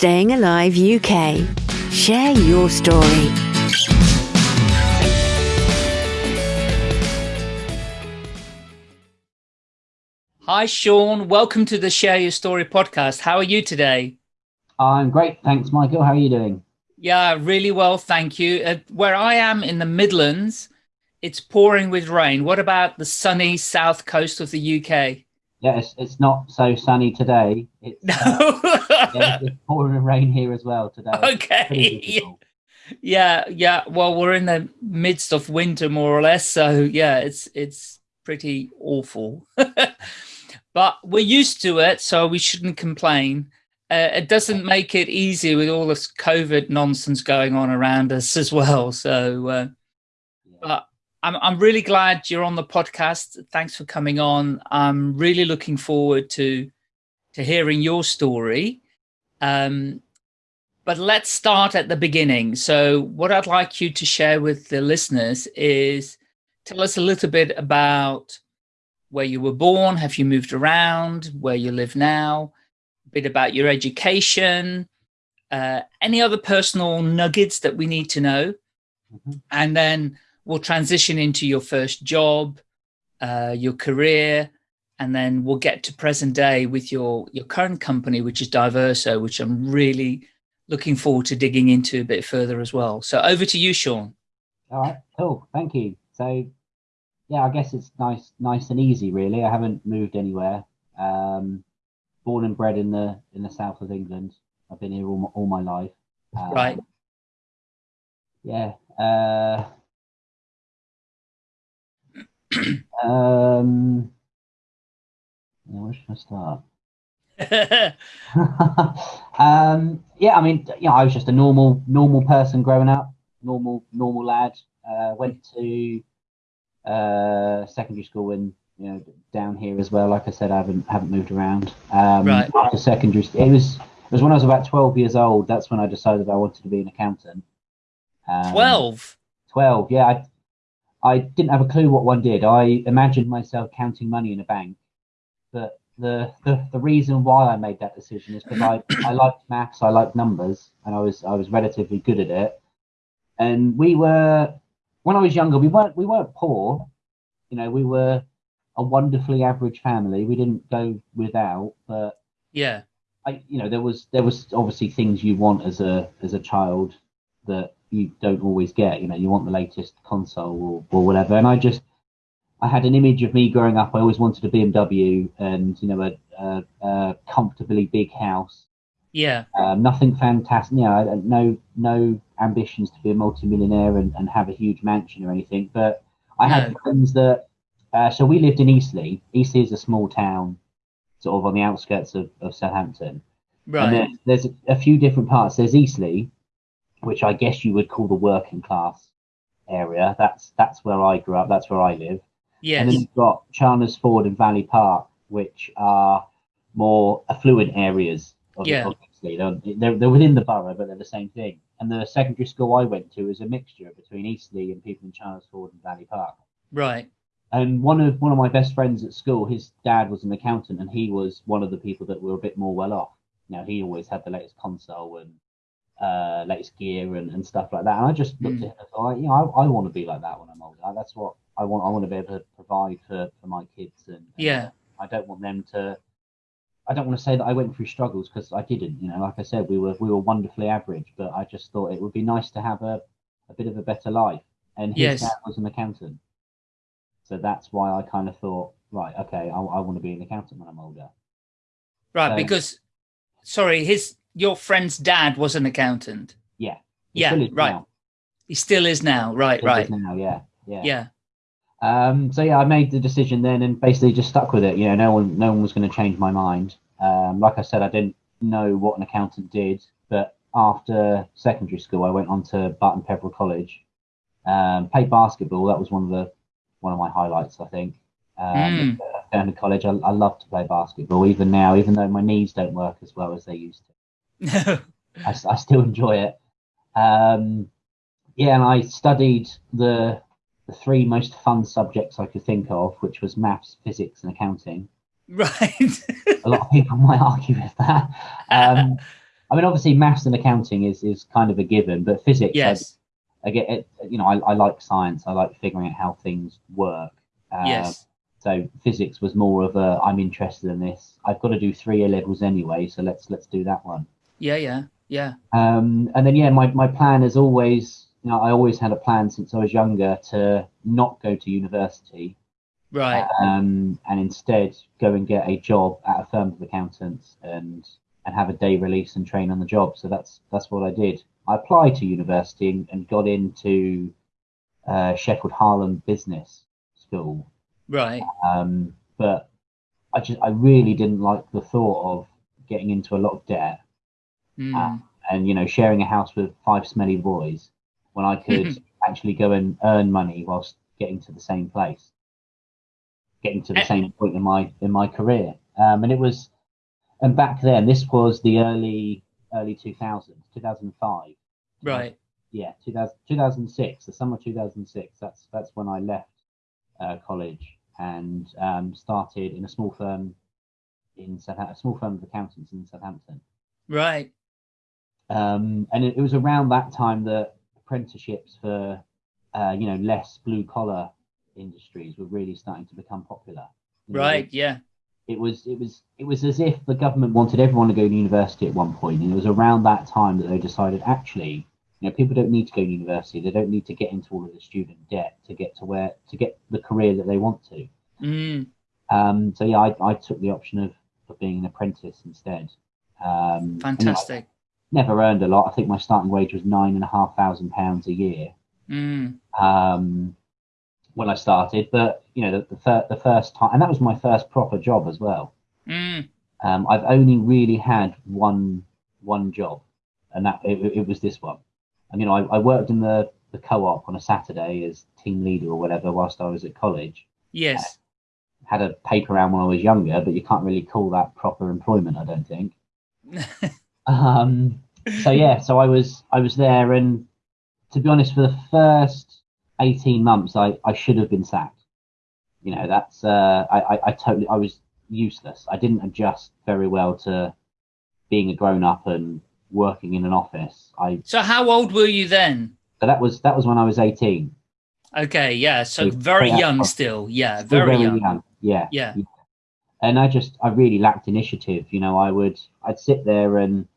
Staying Alive UK. Share your story. Hi, Sean. Welcome to the Share Your Story podcast. How are you today? I'm great. Thanks, Michael. How are you doing? Yeah, really well. Thank you. Uh, where I am in the Midlands, it's pouring with rain. What about the sunny south coast of the UK? Yeah, it's, it's not so sunny today. It's, No. uh, yeah, it's pouring rain here as well today. Okay. Yeah, yeah. Well, we're in the midst of winter, more or less. So yeah, it's it's pretty awful. but we're used to it, so we shouldn't complain. Uh, it doesn't make it easy with all this COVID nonsense going on around us as well. So, uh, but I'm I'm really glad you're on the podcast. Thanks for coming on. I'm really looking forward to to hearing your story. Um, but let's start at the beginning. So, what I'd like you to share with the listeners is tell us a little bit about where you were born, have you moved around, where you live now, a bit about your education, uh, any other personal nuggets that we need to know. Mhm. And then we'll transition into your first job, uh, your career, and then we'll get to present day with your your current company, which is Diverso, which I'm really looking forward to digging into a bit further as well. So over to you, Sean. All right, cool. Thank you. So, yeah, I guess it's nice, nice and easy, really. I haven't moved anywhere. Um, born and bred in the in the south of England. I've been here all my, all my life. Um, Right. Yeah. Uh, um, yeah, where should I start? um, yeah, I mean, you know, I was just a normal, normal person growing up, normal, normal lad. Uh, went to uh, secondary school and you know down here as well. Like I said, I haven't haven't moved around. Um, Right. After secondary, it was it was when I was about twelve years old. That's when I decided I wanted to be an accountant. Um, 12. 12 yeah I, I didn't have a clue what one did. I imagined myself counting money in a bank but the the, the reason why i made that decision is because I, I liked maths i liked numbers and i was i was relatively good at it. And we were when i was younger we weren't we weren't poor. You know we were a wonderfully average family. We didn't go without but Yeah. I, you know, there was there was obviously things you want as a as a child that you don't always get. You know, you want the latest console or, or whatever. And I just I had an image of me growing up. I always wanted a BMW and you know a, a, a comfortably big house. Yeah. Um, nothing fantastic. You know, no no ambitions to be a multimillionaire and, and have a huge mansion or anything. But I had No. friends that. Uh, so we lived in Eastleigh. Eastleigh is a small town, sort of on the outskirts of, of Southampton. And Right. there, there's a, a few different parts. There's Eastleigh, which I guess you would call the working class area. That's that's where I grew up. That's where I live. Yes. And then you've got Chandler's Ford and Valley Park, which are more affluent areas of, Yeah. They're, they're, they're within the borough, but they're the same thing. And the secondary school I went to is a mixture between Eastleigh and people in Chandler's Ford and Valley Park Right. and one of one of my best friends at school, his dad was an accountant, and he was one of the people that were a bit more well off. Now he always had the latest console and uh, latest gear and, and stuff like that. And I just looked Mm. at him and thought, you know, I, I want to be like that when I'm older. That's what I want. I want to be able to provide for, for my kids, and, and Yeah. I don't want them to. I don't want to say that I went through struggles because I didn't. You know, like I said, we were we were wonderfully average, but I just thought it would be nice to have a, a bit of a better life. And his Yes. dad was an accountant, so that's why I kind of thought, right, okay, I, I want to be an accountant when I'm older. Right. So- Because, sorry, his your friend's dad was an accountant. Yeah. Yeah. Right. now. He still is now. Right. Still Right. Now, yeah, yeah. Yeah. Um, so yeah, I made the decision then, and basically just stuck with it. You know, no one, no one was going to change my mind. Um, like I said, I didn't know what an accountant did, but after secondary school, I went on to Barton Peveril College, um, played basketball. That was one of the one of my highlights, I think. Um, Down in college, I, I love to play basketball, even now, even though my knees don't work as well as they used to. I, I still enjoy it. Um, yeah, and I studied the the three most fun subjects I could think of, which was maths, physics, and accounting. right. A lot of people might argue with that. Um, I mean, obviously, maths and accounting is is kind of a given, but physics, Yes. I, I get it. You know, I, I like science. I like figuring out how things work. Uh, yes. So physics was more of a I'm interested in this. I've got to do three A levels anyway, so let's let's do that one. Yeah. Yeah. Yeah. Um, and then yeah, my my plan is always. You know, I always had a plan since I was younger to not go to university Right. um, and instead go and get a job at a firm of accountants and and have a day release and train on the job. So that's that's what I did. I applied to university and, and got into uh, Sheffield Hallam Business School, Right. um, but I just I really didn't like the thought of getting into a lot of debt Mm. and you know sharing a house with five smelly boys when I could actually go and earn money whilst getting to the same place, getting to the Eh. same point in my in my career. Um, and it was, and back then this was the early early 2000s, 2005. Right. Yeah, 2000, 2006, the summer of 2006. That's that's when I left uh, college and um, started in a small firm in Southampton, a small firm of accountants in Southampton. Right. Um, and it, it was around that time that apprenticeships for uh, you know less blue collar industries were really starting to become popular. You know, Right. Yeah. It was it was it was as if the government wanted everyone to go to university at one point, and it was around that time that they decided actually, you know, people don't need to go to university. They don't need to get into all of the student debt to get to where to get the career that they want to. Mm. Um, so yeah, I, I took the option of, of being an apprentice instead. Um, know, Fantastic. Never earned a lot. I think my starting wage was nine and a half thousand pounds a year Mm. um, when I started. But you know, the the, fir- the first time, and that was my first proper job as well. Mm. Um, I've only really had one one job, and that it, it was this one. And you know, I, I worked in the the co-op on a Saturday as team leader or whatever whilst I was at college. Yes. Had a paper round when I was younger, but you can't really call that proper employment, I don't think. Um, so yeah, so I was I was there, and to be honest, for the first eighteen months, I, I should have been sacked. You know, that's uh, I, I I totally I was useless. I didn't adjust very well to being a grown up and working in an office. I so how old were you then? so that was that was when I was eighteen. Okay. Yeah. So So very young still. Yeah. Still Very, young. Yeah. Yeah. and I just I really lacked initiative. You know, I would I'd sit there and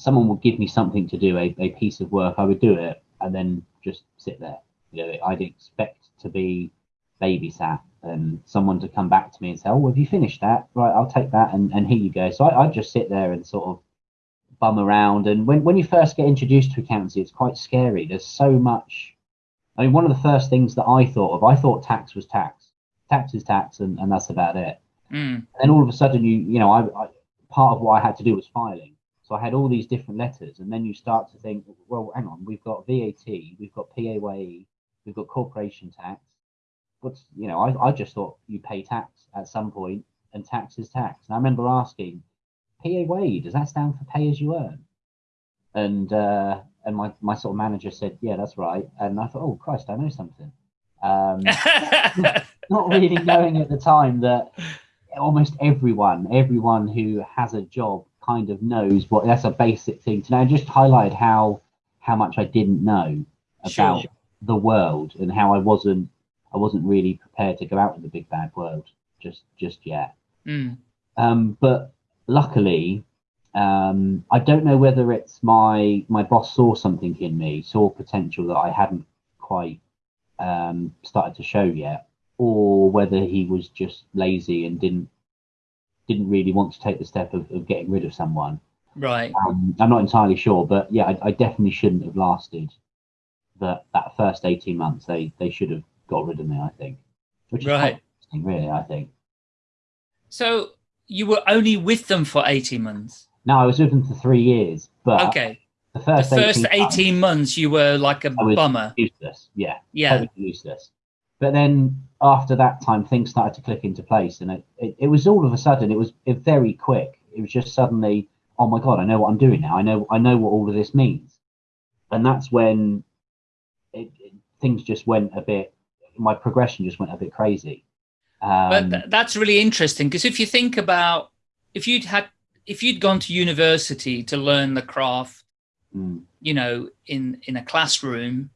someone would give me something to do, a, a piece of work, I would do it and then just sit there. You know, I'd expect to be babysat and someone to come back to me and say, "Oh, have you finished that? Right, I'll take that and, and here you go." So I, I'd just sit there and sort of bum around. And when when you first get introduced to accountancy, it's quite scary. There's so much. I mean, one of the first things that I thought of, I thought tax was tax. Tax is tax, and, and that's about it Mm. and then all of a sudden you you know I, I part of what I had to do was filing so I had all these different letters and then you start to think well hang on we've got VAT we've got PAYE we've got corporation tax. What's you know I, I just thought you pay tax at some point and tax is tax. And I remember asking PAYE does that stand for pay as you earn? And uh and my, my sort of manager said yeah that's right. And I thought oh Christ I know something. Um not really knowing at the time that almost everyone, everyone who has a job kind of knows what that's a basic thing to know. Just highlighted how how much I didn't know about Sure. the world and how I wasn't I wasn't really prepared to go out in the big bad world just just yet. Mm. Um, but luckily, um, I don't know whether it's my my boss saw something in me, saw potential that I hadn't quite um, started to show yet, or whether he was just lazy and didn't didn't really want to take the step of, of getting rid of someone. Right. Um, I'm not entirely sure, but yeah, I, I definitely shouldn't have lasted that that first 18 months. They they should have got rid of me, I think. Which is Right. really. I think. So you were only with them for 18 months. No, I was with them for three years, but Okay. the The first, first 18, months, months you were like a bummer. useless. Yeah, Yeah. totally useless. But then after that time, things started to click into place, and it, it, it was all of a sudden. It was it very quick. It was just suddenly, oh my god, I know what I'm doing now. I know I know what all of this means, and that's when it, it, things just went a bit. My progression just went a bit crazy. Um, but th- that's really interesting because if you think about if you'd had if you'd gone to university to learn the craft, Mm. you know, in in a classroom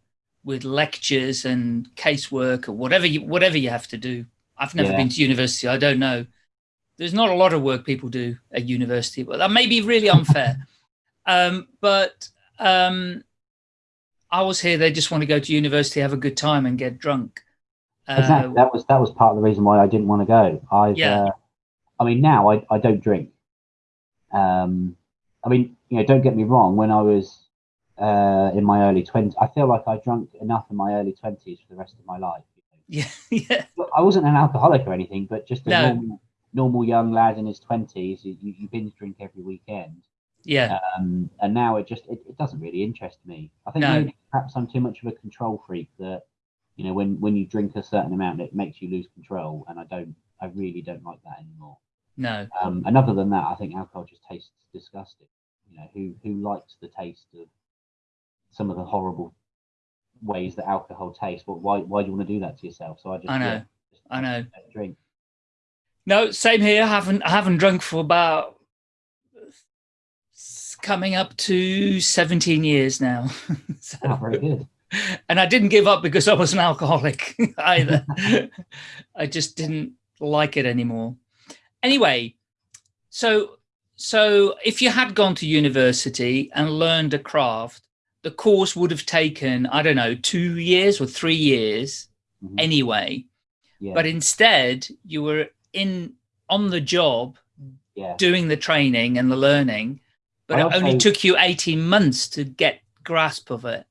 with lectures and casework or whatever you whatever you have to do. I've never Yeah. been to university. I don't know. There's not a lot of work people do at university, but that may be really unfair. um, but um, I was here. They just want to go to university, have a good time, and get drunk. Uh, Exactly. That was that was part of the reason why I didn't want to go. I Yeah. uh, I mean now I, I don't drink. Um I mean, you know, don't get me wrong, when I was uh in my early twenties I feel like I drank enough in my early twenties for the rest of my life. yeah, yeah, I wasn't an alcoholic or anything, but just a No. normal normal young lad in his twenties. You, you binge drink every weekend. yeah, Um, and now it just it, it doesn't really interest me. I think No. maybe perhaps I'm too much of a control freak that you know when when you drink a certain amount it makes you lose control, and I don't I really don't like that anymore. no, Um, and other than that, I think alcohol just tastes disgusting. You know who who likes the taste of some of the horrible ways that alcohol tastes? But why why do you want to do that to yourself? So I just I know. yeah, just I know. drink. No, same here. I haven't I haven't drunk for about coming up to 17 years now. So- Oh, very good. and I didn't give up because I was an alcoholic either. I just didn't like it anymore. Anyway, so so if you had gone to university and learned a craft, the course would have taken I don't know two years or three years Mhm. anyway. Yeah, But instead, you were in on the job yeah. doing the training and the learning, but it only took you 18 months to get grasp of it.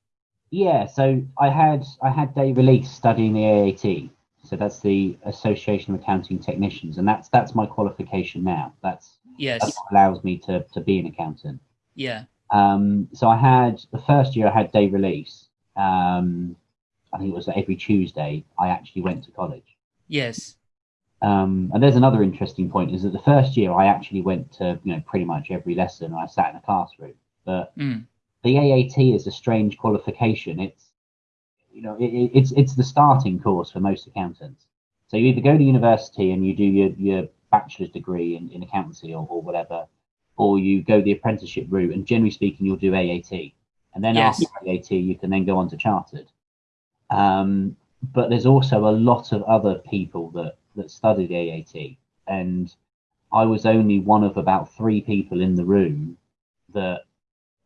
Yeah, so I had I had day release studying the AAT. So that's the Association of Accounting Technicians, and that's that's my qualification now. That's Yes. what allows me to to be an accountant. Yeah. Um, so I had the first year I had day release. Um, I think it was every Tuesday. I actually went to college. Yes. Um, and there's another interesting point is that the first year I actually went to you know pretty much every lesson. I sat in a classroom, but Mm. the AAT is a strange qualification. It's you know it, it- it's it's the starting course for most accountants. So you either go to university and you do your, your bachelor's degree in, in accountancy or, or whatever, or you go the apprenticeship route. And generally speaking, you'll do AAT, and then Yes. after AAT, you can then go on to chartered. Um, but there's also a lot of other people that that study the AAT, and I was only one of about three people in the room that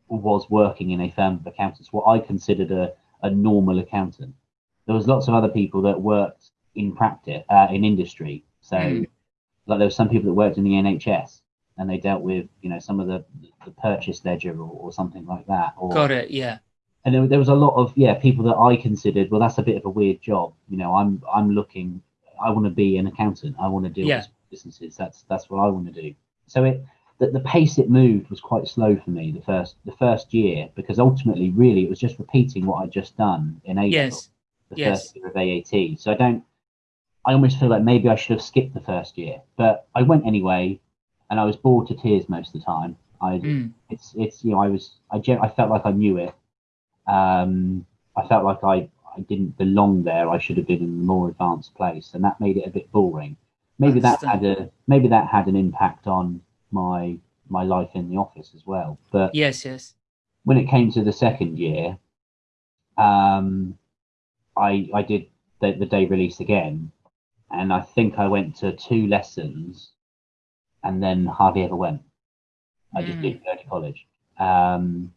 was working in a firm of accountants, what I considered a, a normal accountant. There was lots of other people that worked in practice, uh, in industry. So, Mm. like there were some people that worked in the NHS, and they dealt with, you know, some of the, the purchase ledger or, or something like that. Or, Got it. Yeah. and there, there was a lot of yeah people that I considered well that's a bit of a weird job you know I'm I'm looking I want to be an accountant I want to deal Yeah. with businesses that's that's what I want to do so it the, the pace it moved was quite slow for me the first the first year because ultimately really it was just repeating what I'd just done in April Yes. the yes. first year of AAT so I don't I almost feel like maybe I should have skipped the first year but I went anyway and I was bored to tears most of the time I Mm. it's it's you know I was I gen- I felt like I knew it. Um, I felt like I I didn't belong there. I should have been in a more advanced place, and that made it a bit boring. Maybe that had a maybe that had an impact on my my life in the office as well. But Yes. Yes. when it came to the second year, um, I I did the, the day release again, and I think I went to two lessons, and then hardly ever went. I just Mm. didn't go to college. Um,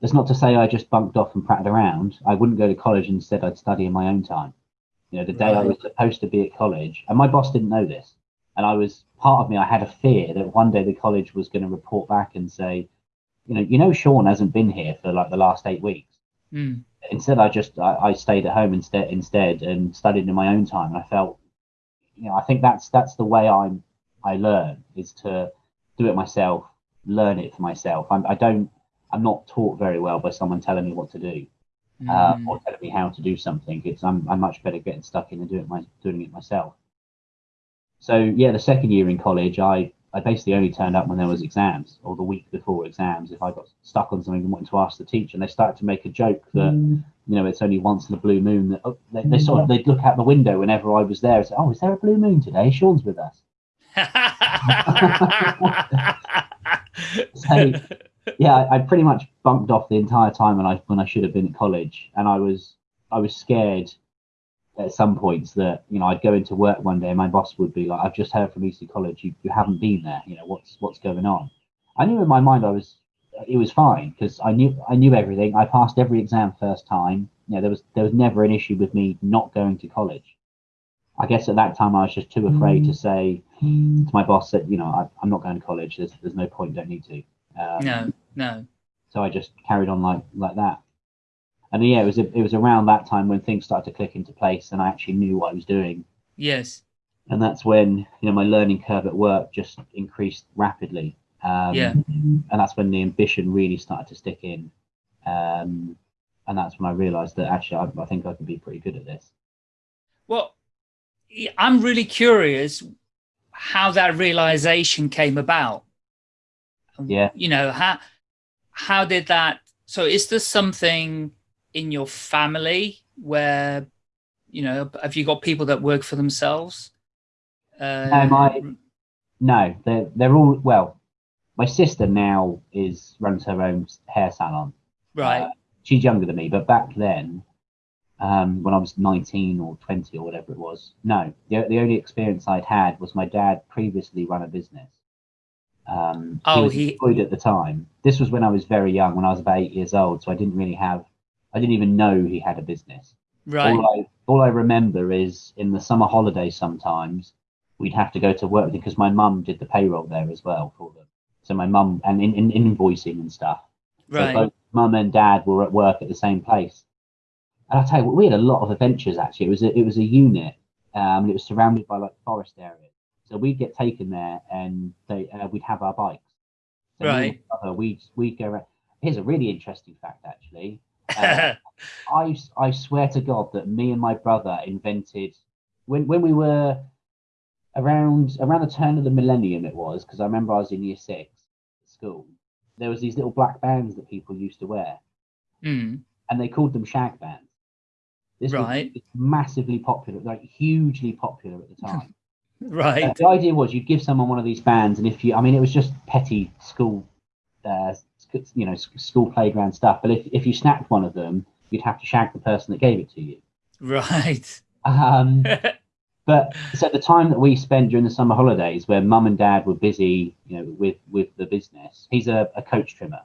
that's not to say I just bunked off and prattled around. I wouldn't go to college. Instead, I'd study in my own time. You know, the day I was supposed to be at college, and my boss didn't know this. And I was part of me. I had a fear that one day the college was going to report back and say, you know, you know, Sean hasn't been here for like the last eight weeks. Mm. Instead, I just I, I stayed at home instead instead and studied in my own time. And I felt, you know, I think that's that's the way I'm I learn is to do it myself, learn it for myself. I'm, I don't I'm not taught very well by someone telling me what to do uh, Mm. or telling me how to do something. It's I'm I'm much better getting stuck in and doing it my doing it myself. So yeah, the second year in college, I I basically only turned up when there was exams or the week before exams. If I got stuck on something and wanted to ask the teacher, and they started to make a joke that you know it's only once in a blue moon. That oh, they, they sort of they'd look out the window whenever I was there and say, "Oh, is there a blue moon today? Sean's with us." So, yeah, I, pretty much bumped off the entire time when I when I should have been at college, and I was I was scared at some points that you know I'd go into work one day and my boss would be like, "I've just heard from Eastleigh College, you, you haven't been there. You know what's what's going on." I knew in my mind I was it was fine because I knew I knew everything. I passed every exam first time. You know, there was there was never an issue with me not going to college. I guess at that time I was just too afraid to say to my boss that you know I, I'm not going to college. There's there's no point. Don't need to. Um, no, no. So I just carried on like like that. And yeah, it was it was around that time when things started to click into place, and I actually knew what I was doing. Yes. And that's when you know my learning curve at work just increased rapidly. Um, Yeah. And that's when the ambition really started to stick in. Um, and that's when I realised that actually I, I think I could be pretty good at this. Well, yeah, I'm really curious how that realization came about. Yeah. You know, how how did that so is there something in your family where you know, have you got people that work for themselves? Uh, my- No, they're they're all well. My sister now is runs her own hair salon. right. Uh, she's younger than me, but back then, um, when I was 19 or 20 or whatever it was, no, the, the only experience I'd had was my dad previously ran a business. Um, Oh, he was he- employed at the time. This was when I was very young, when I was about eight years old, so I didn't really have, I didn't even know he had a business. right. All I all I remember is in the summer holidays sometimes we'd have to go to work because my mum did the payroll there as well for them. So my mum and in, in invoicing and stuff. So right. both mum and dad were at work at the same place. And I'll tell you we had a lot of adventures actually. It was a, it was a unit. Um, and it was surrounded by like forest areas. So we'd get taken there and they, uh, we'd have our bikes. So me and my Right. we'd, we'd go around. Here's a really interesting fact actually. Uh, I, I swear to God that me and my brother invented when when we were around around the turn of the millennium it was because I remember I was in year six at school. There was these little black bands that people used to wear, Hmm. and they called them shag bands. This Right. was massively popular, like hugely popular at the time. Right. Uh, the idea was you'd give someone one of these bands, and if you, I mean, it was just petty school, uh, you know, school playground stuff. But if if you snapped one of them, you'd have to shag the person that gave it to you. Right. Um, but so the time that we spent during the summer holidays, where mum and dad were busy, you know, with with the business. He's a, a coach trimmer,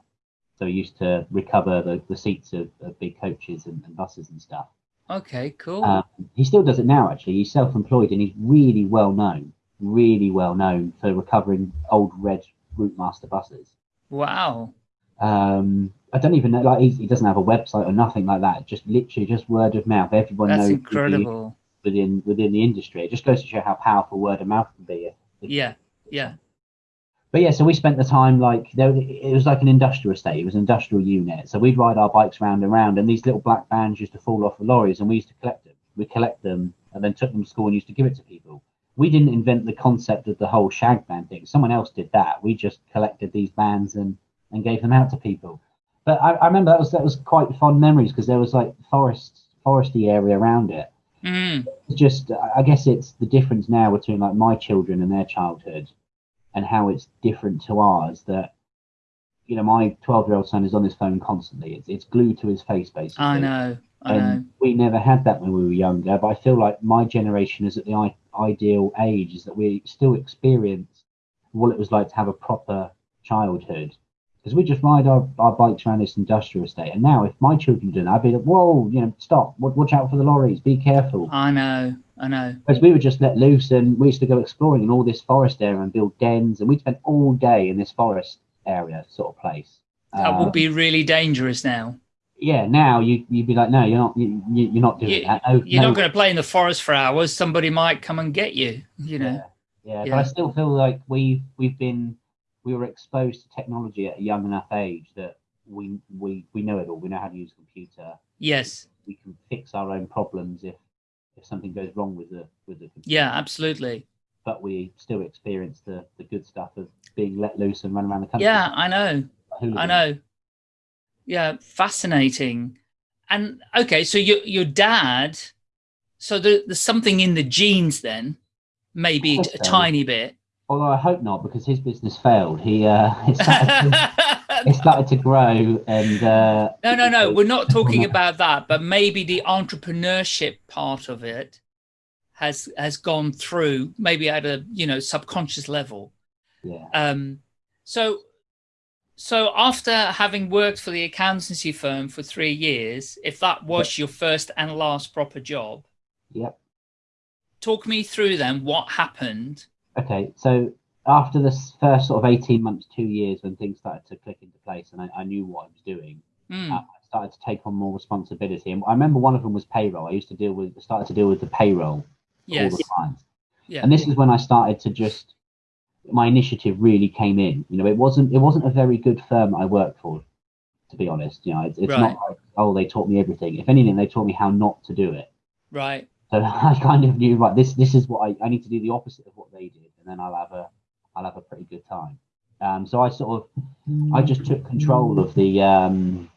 so he used to recover the, the seats of, of big coaches and, and buses and stuff. Okay, cool. Um, he still does it now. Actually, he's self-employed and he's really well known, really well known for recovering old red Routemaster buses. wow. Um, I don't even know, like he, he doesn't have a website or nothing like that. Just literally just word of mouth. Everyone That's knows incredible. within within the industry. It just goes to show how powerful word of mouth can be. If- if- Yeah. Yeah. But yeah, so we spent the time like there. It was like an industrial estate. It was an industrial unit. So we'd ride our bikes round and round, and these little black bands used to fall off the lorries, and we used to collect them. We collect them and then took them to school and used to give it to people. We didn't invent the concept of the whole shag band thing. Someone else did that. We just collected these bands and and gave them out to people. But I, I remember that was that was quite fond memories because there was like forest foresty area around it. Mm. It's just I guess it's the difference now between like my children and their childhood and how it's different to ours that you know my 12 year old son is on his phone constantly it's, it's glued to his face basically I know. I know. and we never had that when we were younger but i feel like my generation is at the I- ideal age is that we still experience what it was like to have a proper childhood because we just ride our, our bikes around this industrial estate and now if my children do that i'd be like whoa you know stop watch out for the lorries be careful I know. I know. Because we were just let loose and we used to go exploring in all this forest area and build dens and we'd spend all day in this forest area sort of place. That Um, would be really dangerous now. yeah. Now you you'd be like, no, you're not. You, you- you're not doing You- that. No, You're no, not going to play in the forest for hours. Somebody might come and get you. You know. Yeah, yeah, Yeah. But I still feel like we've, we've been we were exposed to technology at a young enough age that we we we know it all. We know how to use a computer. Yes. We can fix our own problems if if something goes wrong with the with the computer. Yeah. Absolutely. But we still experience the the good stuff of being let loose and run around the country. Yeah. I know. I know. Yeah, fascinating. And okay, so your your dad, so there, there's something in the genes then, maybe a so. tiny bit. Although I hope not, because his business failed. He uh, it started, to, it started to grow, and uh, no, no, no. We're not talking about that, but maybe the entrepreneurship part of it has has gone through, maybe at a you know subconscious level. yeah, Um, so, so after having worked for the accountancy firm for three years, if that was your first and last proper job, yep. talk me through then what happened. Okay, so after this first sort of eighteen months, two years, when things started to click into place, and I, I knew what I was doing, Hmm, I started to take on more responsibility. And I remember one of them was payroll. I used to deal with started to deal with the payroll yes. all the time. Yeah. And this is when I started to just my initiative really came in. You know, it wasn't it wasn't a very good firm I worked for, to be honest. You know, it's, it's Right. not like oh they taught me everything. If anything, they taught me how not to do it. Right. So I kind of knew right this this is what I, I need to do the opposite of what they did, and then I'll have a I'll have a pretty good time. Um, so I sort of I just took control of the um,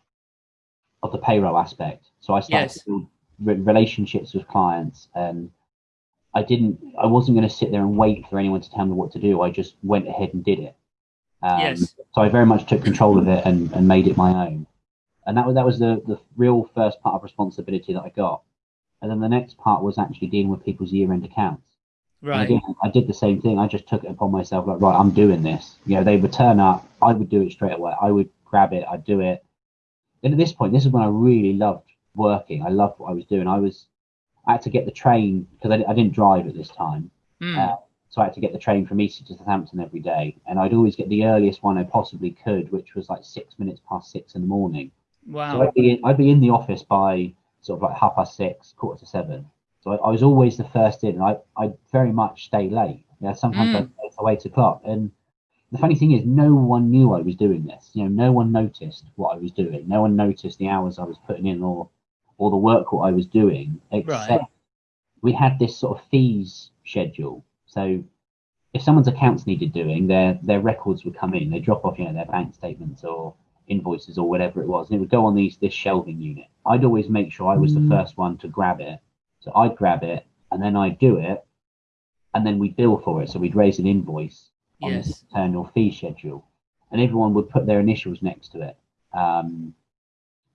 of the payroll aspect. So I started Yes. to build re- relationships with clients, and I didn't. I wasn't going to sit there and wait for anyone to tell me what to do. I just went ahead and did it. Um, Yes. So I very much took control of it and, and made it my own. And that was that was the the real first part of responsibility that I got. And then the next part was actually dealing with people's year end accounts. Right. again, I did the same thing. I just took it upon myself, like, right, I'm doing this. You know, they would turn up, I would do it straight away. I would grab it, I'd do it. And at this point, this is when I really loved working. I loved what I was doing. I was, I had to get the train because I, I didn't drive at this time. Hmm, Uh, so I had to get the train from Eastleigh to Southampton every day. And I'd always get the earliest one I possibly could, which was like six minutes past six in the morning. Wow. So. I'd be in, I'd be in the office by sort of like half past six, quarter to seven. So I, I was always the first in, and I I very much stay late. Yeah, sometimes Mm. Till eight o'clock. And the funny thing is, no one knew I was doing this. You know, no one noticed what I was doing. No one noticed the hours I was putting in, or or the work what I was doing. Except Right. we had this sort of fees schedule. So if someone's accounts needed doing, their their records would come in. They drop off, you know, their bank statements or invoices or whatever it was, and it would go on these this shelving unit. I'd always make sure I was the first one to grab it. So I'd grab it and then I'd do it, and then we'd bill for it. So we'd raise an invoice on this Yes. internal fee schedule, and everyone would put their initials next to it. Um,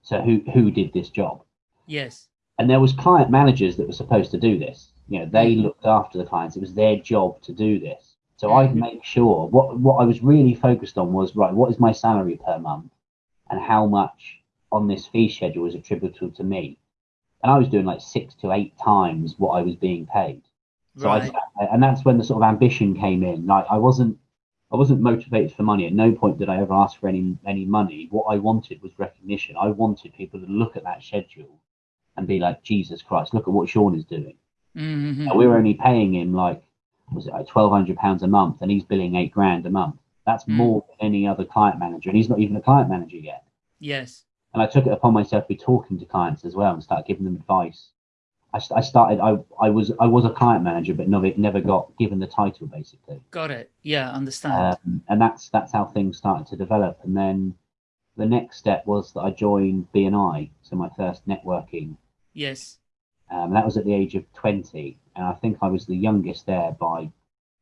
so who who did this job? Yes. and there was client managers that were supposed to do this. You know, they Mhm. looked after the clients. It was their job to do this. So I'd Mhm. make sure what what I was really focused on was right. What is my salary per month, and how much on this fee schedule is attributable to me? And I was doing like six to eight times what I was being paid. So Right. I, and that's when the sort of ambition came in. Like I wasn't, I wasn't motivated for money. At no point did I ever ask for any any money. What I wanted was recognition. I wanted people to look at that schedule and be like, Jesus Christ, look at what Sean is doing. Mhm. Now, we were only paying him like, was it like twelve hundred pounds a month, and he's billing eight grand a month. That's Mm. more than any other client manager, and he's not even a client manager yet. Yes. And I took it upon myself to be talking to clients as well and start giving them advice. I, I started. I, I was I was a client manager, but never never got given the title basically. Got it. Yeah. Understand. Um, and that's that's how things started to develop. And then the next step was that I joined BNI, so my first networking. yes. Um, that was at the age of 20, and I think I was the youngest there by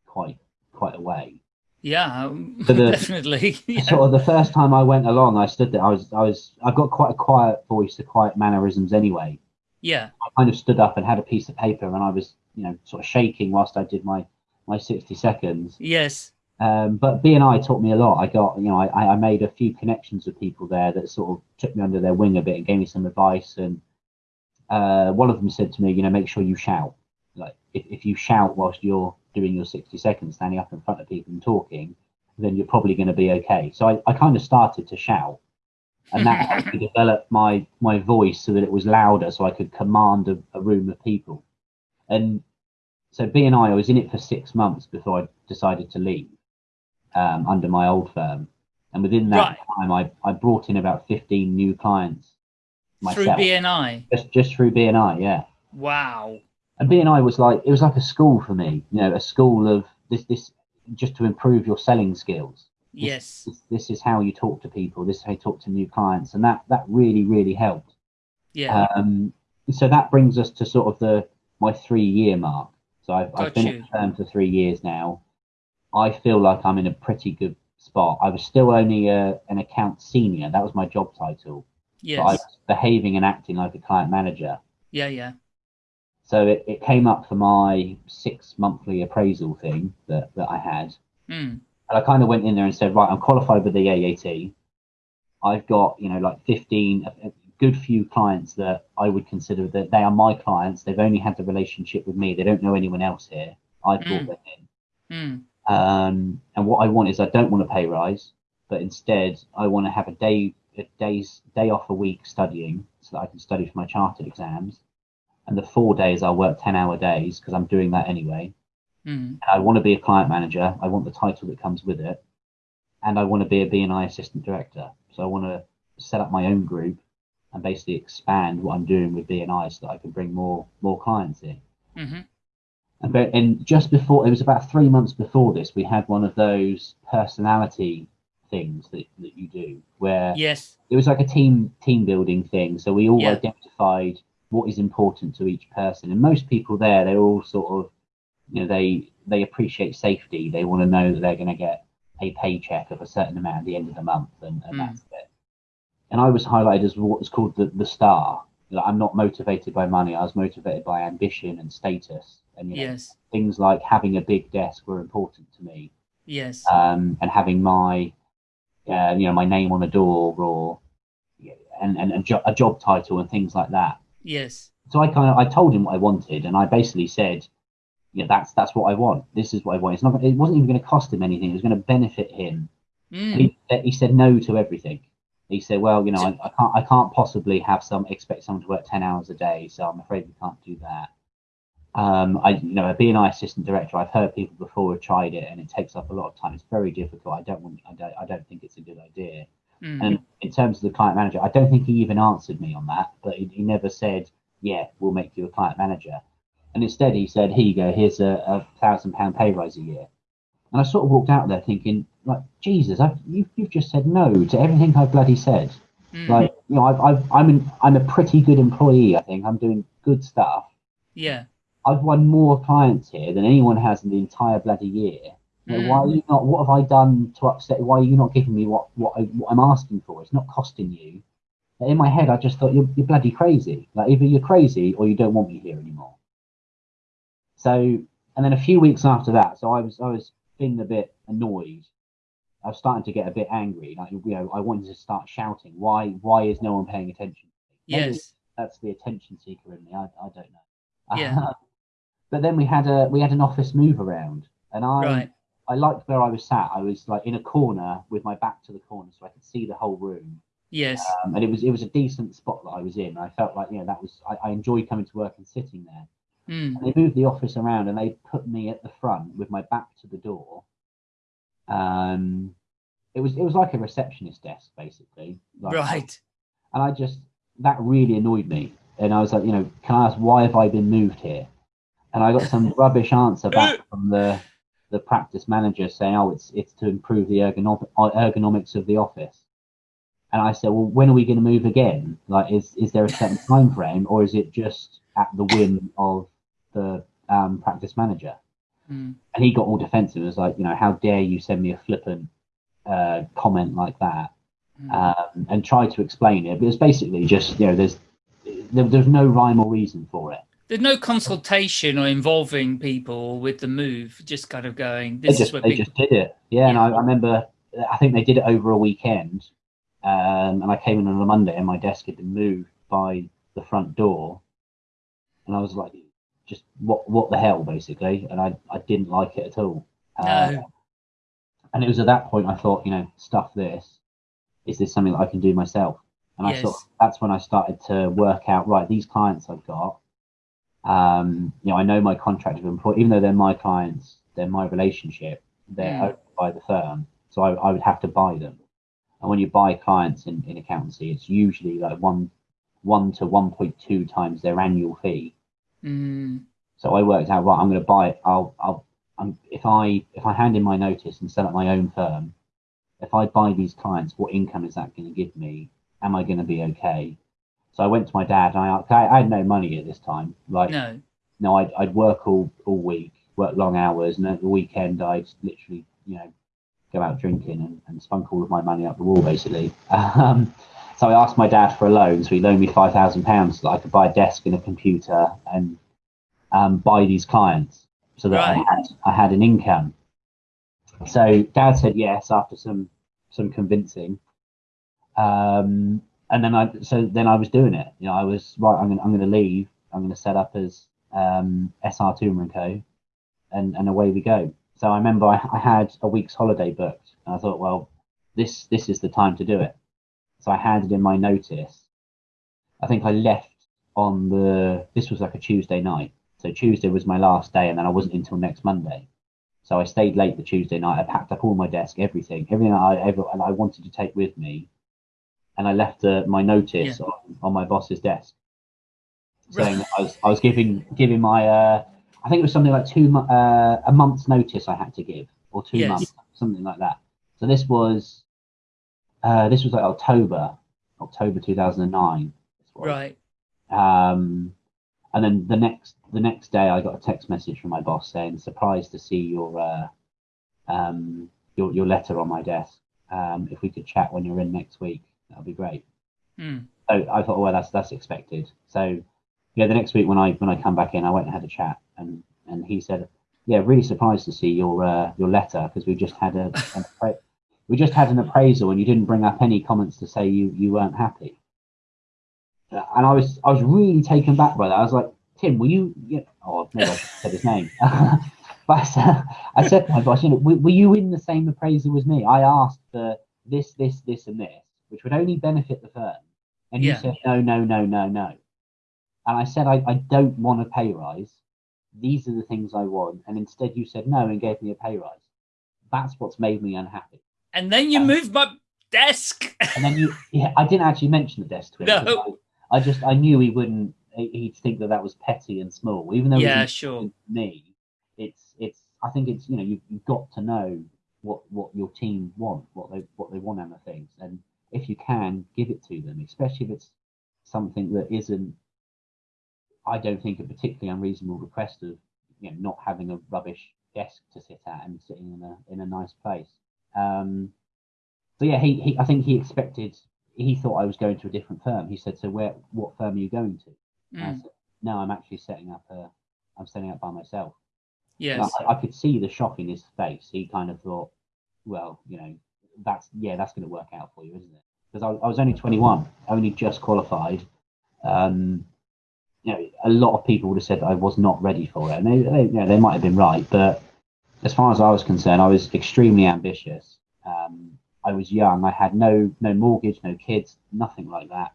quite quite a way. Yeah. So the- definitely. yeah. Sort of the first time I went along, I stood there. I was I was I've got quite a quiet voice, the quiet mannerisms anyway. yeah. I kind of stood up and had a piece of paper, and I was you know sort of shaking whilst I did my my 60 seconds. Yes. Um, but BNI taught me a lot. I got, you know, I, I made a few connections with people there that sort of took me under their wing a bit and gave me some advice. And uh, one of them said to me, you know, make sure you shout. Like, if, if you shout whilst you're doing your 60 seconds, standing up in front of people and talking, then you're probably going to be okay. So I, I kind of started to shout. And that helped me develop my, my voice so that it was louder so I could command a, a room of people. And so BNI, I was in it for six months before I decided to leave um, under my old firm. And within that Right. time, I, I brought in about 15 new clients Through myself. BNI. just, just through BNI, yeah. Wow. And BNI was like, it was like a school for me, you know, a school of this, this, just to improve your selling skills. This- Yes. This, this is how you talk to people. This is how you talk to new clients. And that, that really, really helped. Yeah. Um, so that brings us to sort of the my three year mark. So I've, I've been you. at the firm for three years now. I feel like I'm in a pretty good spot. I was still only a, an account senior. That was my job title. Yes. But I was behaving and acting like a client manager. Yeah, yeah. So it, it came up for my six monthly appraisal thing that, that I had. Mm. And I kind of went in there and said, right, I'm qualified with the AAT. I've got, you know, like 15, a, a good few clients that I would consider that they are my clients. They've only had the relationship with me. They don't know anyone else here. I brought Mm. them in. Mm. Um, and what I want is I don't want a pay rise, but instead I want to have a day, a day's day off a week studying so that I can study for my chartered exams. And the four days I'll work 10 hour days because I'm doing that anyway. Mm. I want to be a client manager. I want the title that comes with it. And I want to be a BNI assistant director. So I want to set up my own group and basically expand what I'm doing with BNI so that I can bring more more clients in. hmm And, but, and just before, it was about three months before this, we had one of those personality things that, that you do where Yes. it was like a team team building thing. So we all Yeah. identified what is important to each person. And most people there, they're all sort of, you know, they they appreciate safety. They want to know that they're going to get a paycheck of a certain amount at the end of the month, and, and Mm. that's it. And I was highlighted as what was called the the star. Like, I'm not motivated by money. I was motivated by ambition and status. And you know, Yes. things like having a big desk were important to me Yes. um, and having my uh, you know my name on a door or and, and a, jo- a job title and things like that yes. so i kind of i told him what i wanted and i basically said yeah that's that's what i want this is what i want it's not it wasn't even going to cost him anything it was going to benefit him Mm. he, he said no to everything he said well you know I, I can't i can't possibly have some expect someone to work 10 hours a day so i'm afraid we can't do that um, I, you know, a BNI assistant director. I've heard people before have tried it, and it takes up a lot of time. It's very difficult. I don't want. I don't. I don't think it's a good idea. Mm. And in terms of the client manager, I don't think he even answered me on that. But he, he never said, "Yeah, we'll make you a client manager." And instead, he said, "Here you go. Here's a, a thousand pound pay rise a year." And I sort of walked out there thinking, like, Jesus, I've, you've, you've just said no to everything I've bloody said. Mm. Like, you know, I've, I've, I'm an, I'm a pretty good employee. I think I'm doing good stuff. yeah. I've won more clients here than anyone has in the entire bloody year. You know, Mm. Why are you not? What have I done to upset? Why are you not giving me what what, I, what I'm asking for? It's not costing you. But in my head, I just thought you're, you're bloody crazy. Like either you're crazy or you don't want me here anymore. So, and then a few weeks after that, so I was I was feeling a bit annoyed. I was starting to get a bit angry. Like you know, I wanted to start shouting. Why why is no one paying attention? Maybe Yes. that's the attention seeker in me. I, I don't know. Yeah. but then we had a we had an office move around, and I Right. I liked where I was sat. I was like in a corner with my back to the corner, so I could see the whole room. Yes. Um, and it was it was a decent spot that I was in. I felt like you know that was I, I enjoyed coming to work and sitting there. Mm. And they moved the office around and they put me at the front with my back to the door. Um, it was it was like a receptionist desk basically. Like, Right. and I just that really annoyed me. And I was like, you know, can I ask why have I been moved here? And I got some rubbish answer back from the the practice manager saying, oh, it's it's to improve the ergonom- ergonomics of the office. And I said, well, when are we going to move again? Like, is is there a certain time frame, or is it just at the whim of the um, practice manager? Mm. And he got all defensive. It was like, you know, how dare you send me a flippant uh, comment like that? Mm. um, and tried to explain it. But it's basically just you know there's there, there's no rhyme or reason for it. There's no consultation or involving people with the move. Just kind of going. They This just is what they people. just did it. Yeah, and I, I remember I think they did it over a weekend. Um, and I came in on a Monday and my desk had been moved by the front door, and I was like, just what what the hell basically, and I I didn't like it at all. Uh, No. and it was at that point I thought, you know, stuff this. Is this something that I can do myself? And I thought Yes. that's when I started to work out, right, these clients I've got, um, you know, I know my contract of employee, even though they're my clients, they're my relationship, they're Mm. owned by the firm. So I, I would have to buy them. And when you buy clients in, in accountancy, it's usually like one one to one point two times their annual fee. Mm. So I worked out right. I'm going to buy it. I'll, I'll, I'm, if I, if I hand in my notice and set up my own firm, if I buy these clients, what income is that going to give me? Am I going to be okay? So I went to my dad and I, I had no money at this time. Like, No. no, I'd, I'd work all, all week, work long hours, and at the weekend I'd literally, you know, go out drinking and, and spunk all of my money up the wall, basically. Um, so I asked my dad for a loan, so he loaned me five thousand pounds so that I could buy a desk and a computer and um, buy these clients, so that Right. I had I had an income. So dad said yes after some some convincing. Um, and then I so then I was doing it. You know, I was right. I'm gonna I'm gonna leave. I'm gonna set up as um, SR Toomer and Co. And and away we go. So I remember I, I had a week's holiday booked, and I thought, well, this this is the time to do it. So I handed in my notice. I think I left on the this was like a Tuesday night. So Tuesday was my last day, and then I wasn't until next Monday. So I stayed late the Tuesday night. I packed up all my desk, everything, everything I ever and I wanted to take with me, and I left uh, my notice Yeah. on, on my boss's desk, saying that I was I was giving giving my uh, I think it was something like two uh, a month's notice I had to give or two Yes. months something like that. So this was uh, this was like October October two thousand and nine. Right. Um, and then the next the next day, I got a text message from my boss saying, "Surprised to see your uh, um, your your letter on my desk. Um, if we could chat when you're in next week, that'd be great." Mm. So I thought, well, that's that's expected. So yeah, the next week when I when I come back in, I went and had a chat, and and he said, "Yeah, really surprised to see your uh, your letter because we just had a an we just had an appraisal and you didn't bring up any comments to say you you weren't happy." Uh, And I was I was really taken back by that. I was like, "Tim, were you?" Yeah, oh, maybe I said his name. but I said, I said my boss, "You know, were, were you in the same appraisal as me? I asked for this, this, this, and this, which would only benefit the firm." And Yeah. you said, no, no, no, no, no. And I said, I, I don't want a pay rise. These are the things I want. And instead you said no and gave me a pay rise. That's what's made me unhappy. And then you Um, moved my desk. And then you, yeah, I didn't actually mention the desk to him. No. I, I just, I knew he wouldn't, he- he'd think that that was petty and small, even though it yeah, sure. me. It's, it's, I think it's, you know, you've, you've got to know what, what your team want, what they, what they want out of things. And if you can, give it to them, especially if it's something that isn't, I don't think, a particularly unreasonable request of, you know, not having a rubbish desk to sit at and sitting in a in a nice place. Um, so yeah, he, he I think he expected, he thought I was going to a different firm. He said, "So where, what firm are you going to?" And I Mm. said, "No, I'm actually setting up a, I'm setting up by myself." Yes. I, I could see the shock in his face. He kind of thought, well, you know, that's yeah, that's going to work out for you, isn't it? Because I, I was only 21, only just qualified. Um, you know, a lot of people would have said that I was not ready for it, and they, they, you know, they might have been right. But as far as I was concerned, I was extremely ambitious. Um, I was young. I had no no mortgage, no kids, nothing like that.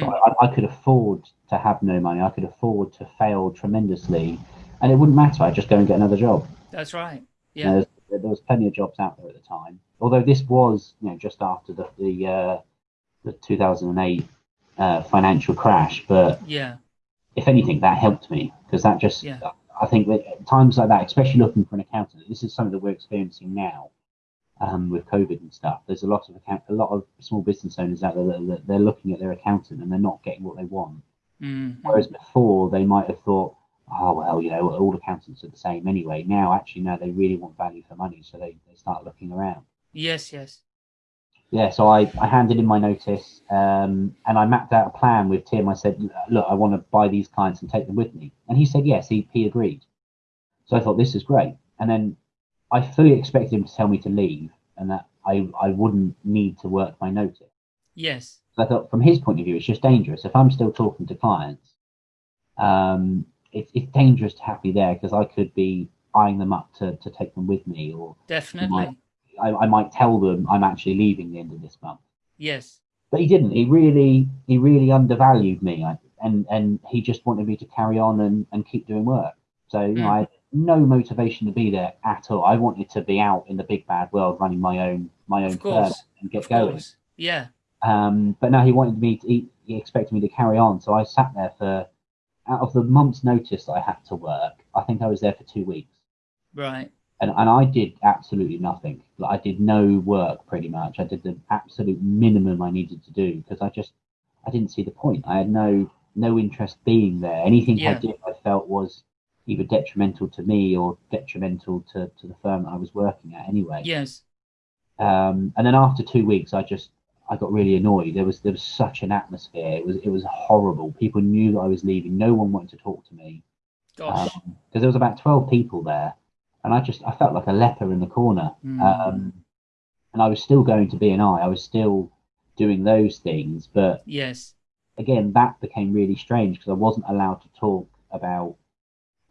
So Mm. I, I could afford to have no money. I could afford to fail tremendously, and it wouldn't matter. I'd just go and get another job. That's right. You Yeah. know, there, there was plenty of jobs out there at the time. Although this was, you know, just after the the, uh, the 2008 uh, financial crash, but Yeah. if anything, that helped me because that just, Yeah. I think that at times like that, especially looking for an accountant, this is something that we're experiencing now um, with COVID and stuff. There's a lot of account, a lot of small business owners out there that, they're looking at their accountant and they're not getting what they want. Mm. Whereas before, they might have thought, oh, well, you know, all accountants are the same anyway. Now, actually, no, they really want value for money. So they, they start looking around. Yes. Yes. Yeah, so I, I handed in my notice um, and I mapped out a plan with Tim. I said, look, I want to buy these clients and take them with me. And he said, yes, he, he agreed. So I thought, this is great. And then I fully expected him to tell me to leave and that I, I wouldn't need to work my notice. Yes. So I thought, from his point of view, it's just dangerous. If I'm still talking to clients, um, it, it's dangerous to have me there because I could be eyeing them up to, to take them with me, or Definitely. I, I might tell them I'm actually leaving the end of this month. Yes. But he didn't. He really, he really undervalued me, I, and and he just wanted me to carry on and, and keep doing work. So you know, Mm. I had no motivation to be there at all. I wanted to be out in the big bad world, running my own my own firm and get Of going. course. Yeah. Um, but now he wanted me to. He, he expected me to carry on. So I sat there for out of the month's notice that I had to work. I think I was there for two weeks, Right. And and I did absolutely nothing. Like I did no work pretty much. I did the absolute minimum I needed to do because I just I didn't see the point. I had no no interest being there. Anything I did, I felt was either detrimental to me or detrimental to, to the firm that I was working at anyway. Yes. Um, and then after two weeks, I just I got really annoyed. There was there was such an atmosphere. It was it was horrible. People knew that I was leaving. No one wanted to talk to me Gosh. because um, there was about twelve people there, and I just I felt like a leper in the corner. Mm. Um, and I was still going to BNI. I was still doing those things, but yes. again, that became really strange because I wasn't allowed to talk about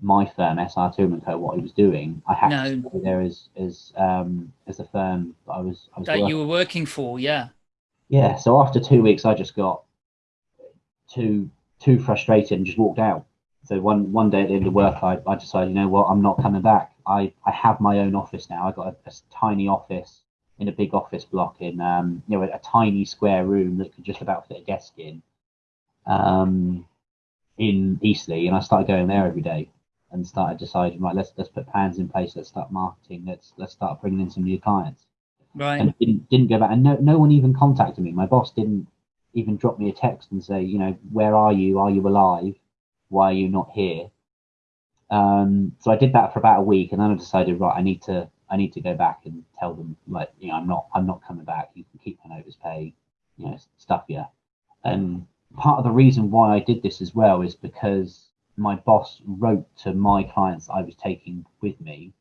my firm, SR Two Co, what I was doing. I had No. to stay there as as um as the firm that I was I was That working you were working for. Yeah. yeah, so after two weeks, I just got too too frustrated and just walked out. So one one day at the end of work, I, I decided, you know what, I'm not coming back. I, I have my own office now. I got a, a tiny office in a big office block in um you know a, a tiny square room that could just about fit a desk in um in Eastleigh, and I started going there every day and started deciding right let's let's put plans in place. Let's start marketing. Let's let's start bringing in some new clients Right. and didn't didn't go back. And no no one even contacted me. My boss didn't even drop me a text and say, you know, where are you? Are you alive? Why are you not here? Um, so I did that for about a week, and then I decided, right, I need to I need to go back and tell them, like, you know, I'm not I'm not coming back. You can keep my notice pay, you know, stuff yeah. And part of the reason why I did this as well is because my boss wrote to my clients I was taking with me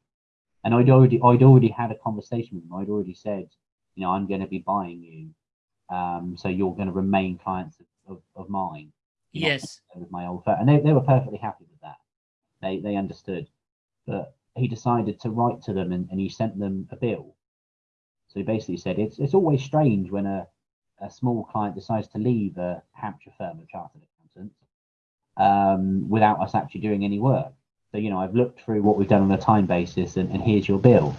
and I'd already I'd already had a conversation with them. I'd already said, you know, I'm going to be buying you, um, so you're going to remain clients of, of, of mine. Yes. with my old firm, and they, they were perfectly happy. They they understood, but he decided to write to them, and, and he sent them a bill. So he basically said it's it's always strange when a a small client decides to leave a Hampshire firm of chartered accountants um, without us actually doing any work. So, you know, I've looked through what we've done on a time basis and, and here's your bill.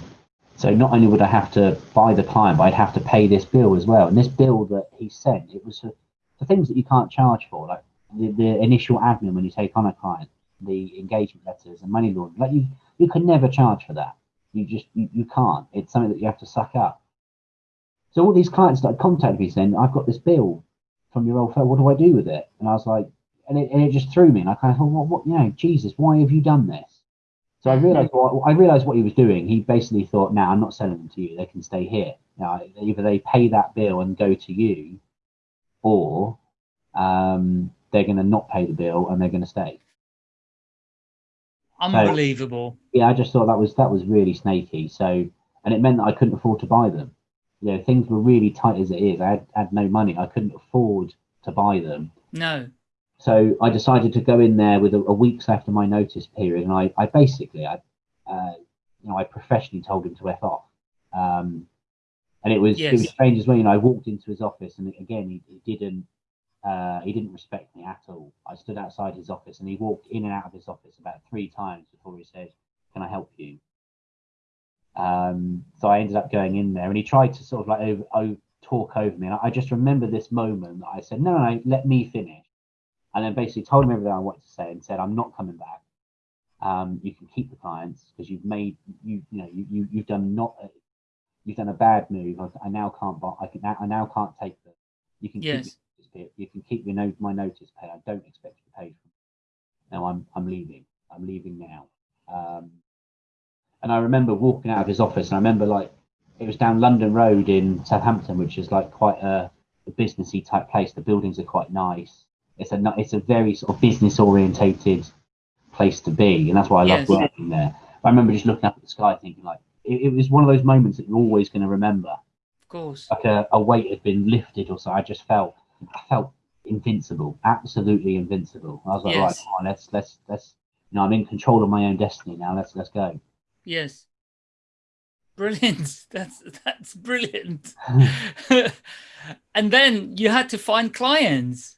So not only would I have to buy the client, but I'd have to pay this bill as well. And this bill that he sent, it was for, for things that you can't charge for, like the, the initial admin when you take on a client, the engagement letters and money laundering. Like you, you can never charge for that. You just, you, you can't. It's something that you have to suck up. So all these clients started contacting me saying, I've got this bill from your old firm. What do I do with it? And I was like, and it, and it just threw me. And I kind of thought, well, what, you know, Jesus, why have you done this? So I realized what I realized what he was doing. He basically thought, "Now I'm not selling them to you. They can stay here. Now either they pay that bill and go to you, or um, they're going to not pay the bill and they're going to stay." Unbelievable. Yeah, I just thought that was that was really snaky. So, and it meant that I couldn't afford to buy them. You know, things were really tight as it is. I had, had no money. I couldn't afford to buy them. No. So I decided to go in there with a, a week's left of my notice period, and I, I basically, I, uh, you know, I professionally told him to f off. Um, and it was it was strange as well. You know, I walked into his office, and again, he, he didn't uh, he didn't respect me at all. I stood outside his office, and he walked in and out of his office about three times before he said, "Can I help you?" Um, so I ended up going in there, and he tried to sort of like over, over, talk over me, and I, I just remember this moment that I said, "No, no, no, let me finish." and then basically told him everything I wanted to say and said, I'm not coming back. Um, you can keep the clients because you've made you you know you, you you've done not a, you've done a bad move. I, I now can't. I can I now can't take them. You can Yes. keep pay. you can keep your note my notice pay. I don't expect you to pay for. it. Now I'm I'm leaving. I'm leaving now. Um, and I remember walking out of his office, and I remember like it was down London Road in Southampton, which is like quite a, a businessy type place. The buildings are quite nice. It's a it's a very sort of business orientated place to be, and that's why I Yes. love working there. I remember just looking up at the sky, thinking like it, it was one of those moments that you're always going to remember. Of course. Like a, a weight had been lifted, or so. I just felt I felt invincible, absolutely invincible. I was like, right, Yes. come on, let's let's let's. You know, I'm in control of my own destiny now. Let's let's go. Yes. Brilliant. That's that's brilliant. and then you had to find clients.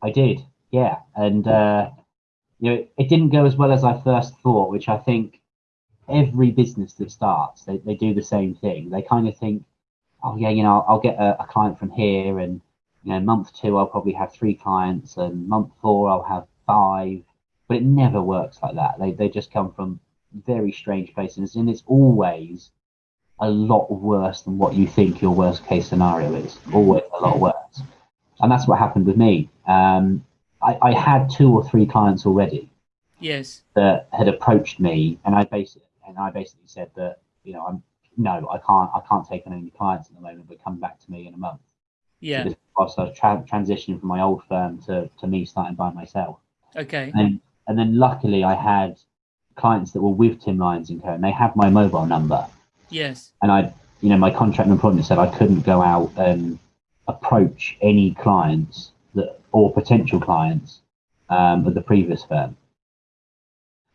I did, yeah, and uh, you know, it didn't go as well as I first thought, which I think every business that starts, they, they do the same thing. They kind of think, oh yeah, you know, I'll, I'll get a, a client from here, and you know, month two I'll probably have three clients, and month four I'll have five. But it never works like that. They they just come from very strange places, and it's always a lot worse than what you think your worst case scenario is. Always a lot worse. And that's what happened with me. Um, I, I had two or three clients already. Yes. that had approached me, and I basically and I basically said that you know I'm no, I can't I can't take on any clients at the moment, but come back to me in a month. Yeah. Whilst I was tra- transitioning from my old firm to, to me starting by myself. Okay. And and then luckily I had clients that were with Tim Lyons and Co. and they had my mobile number. Yes. And I you know, my contract and employment said I couldn't go out and approach any clients that or potential clients um, of the previous firm.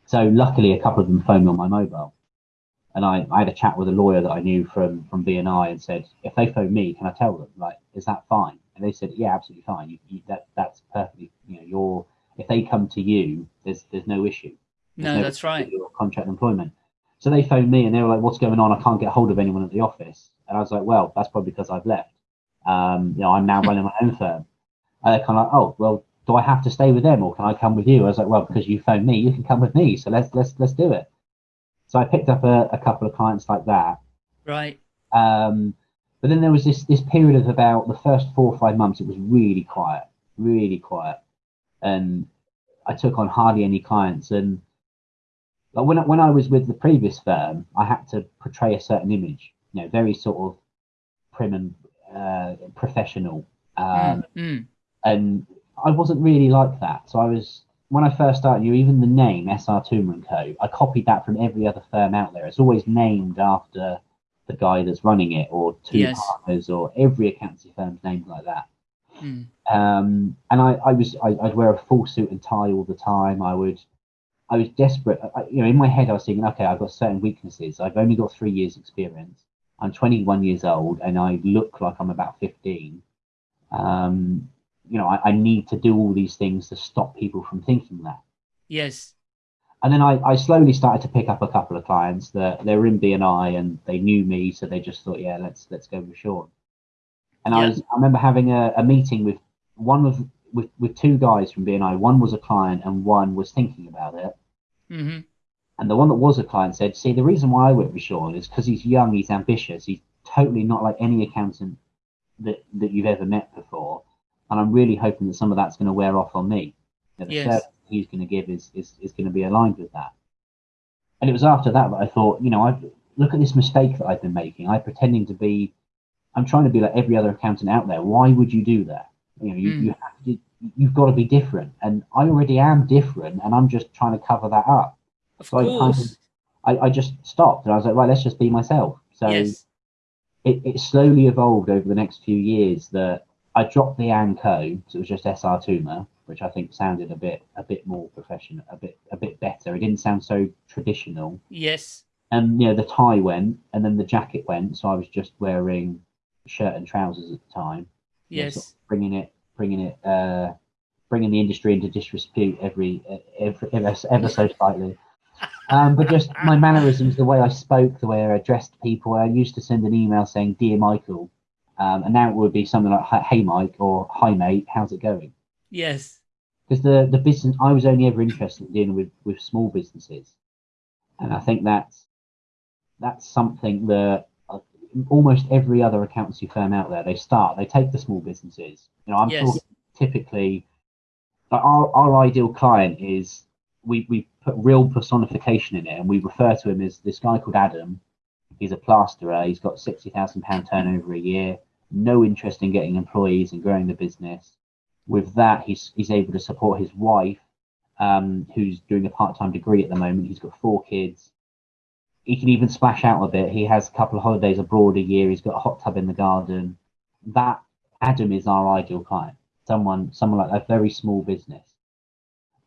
So luckily a couple of them phoned me on my mobile. And I, I had a chat with a lawyer that I knew from from BNI and said, if they phone me, can I tell them? Like, is that fine? And they said, yeah, absolutely fine. You, you, that that's perfectly. You know, you're if they come to you, there's there's no issue. There's No, that's right. Your contract employment. So they phoned me and they were like, what's going on? I can't get hold of anyone at the office. And I was like, well, that's probably because I've left. Um, you know, I'm now running my own firm. And they're kind of like, oh, well, do I have to stay with them or can I come with you? I was like, well, because you phoned me, you can come with me. So let's let's let's do it. So I picked up a, a couple of clients like that. Right. Um, but then there was this this period of about the first four or five months. It was really quiet, really quiet, and I took on hardly any clients. And like when I, when I was with the previous firm, I had to portray a certain image, you know, very sort of prim and uh, professional. Um, Mm, mm. and I wasn't really like that. So I was when I first started, you even the name SR Toomer and Co. I copied that from every other firm out there. It's always named after the guy that's running it, or two Yes. partners, or every accountancy firm's named like that. Mm. Um, and I, I was I, I'd wear a full suit and tie all the time. I would I was desperate. I, you know, in my head, I was thinking, okay, I've got certain weaknesses. I've only got three years experience. I'm 21 years old, and I look like I'm about 15. Um, you know, I, I need to do all these things to stop people from thinking that. Yes. And then I, I slowly started to pick up a couple of clients that they were in BNI and they knew me, so they just thought, yeah, let's let's go with Sean. And I was I remember having a, a meeting with one of with with two guys from BNI. One was a client and one was thinking about it. hmm And the one that was a client said, see, the reason why I went with Sean is because he's young, he's ambitious, he's totally not like any accountant that, that you've ever met before. And I'm really hoping that some of that's going to wear off on me. That the Yes. service he's going to give is, is, is going to be aligned with that. And it was after that that I thought, you know, I look at this mistake that I've been making. I'm pretending to be, I'm trying to be like every other accountant out there. Why would you do that? You know, you, Mm. you have to, you've got to be different. And I already am different, and I'm just trying to cover that up. Of So I kind of- course. I, I just stopped and I was like, right, let's just be myself. So yes. it, it slowly evolved over the next few years that I dropped the ANCO, so it was just SR Toomer, which I think sounded a bit a bit more professional, a bit a bit better. It didn't sound so traditional. Yes. And you know, the tie went and then the jacket went, so I was just wearing shirt and trousers at the time. know, sort Yes. of bringing it bringing it uh bringing the industry into disrepute every every ever, ever so slightly um but just my mannerisms the way i spoke the way i addressed people i used to send an email saying dear michael um, and now it would be something like hey mike or hi mate how's it going? Yes. because the the business i was only ever interested in dealing with with small businesses. And i think that's that's something that uh, almost every other accountancy firm out there they start they take the small businesses. You know i'm Yes. talking typically like our, our ideal client is we we put real personification in it and we refer to him as this guy called adam. He's a plasterer. He's got 60000 pound turnover a year no interest in getting employees and growing the business. With that he's he's able to support his wife um, who's doing a part-time degree at the moment. He's got four kids. He can even splash out a bit he has a couple of holidays abroad a year. He's got a hot tub in the garden. That adam is our ideal client. Someone someone like a very small business.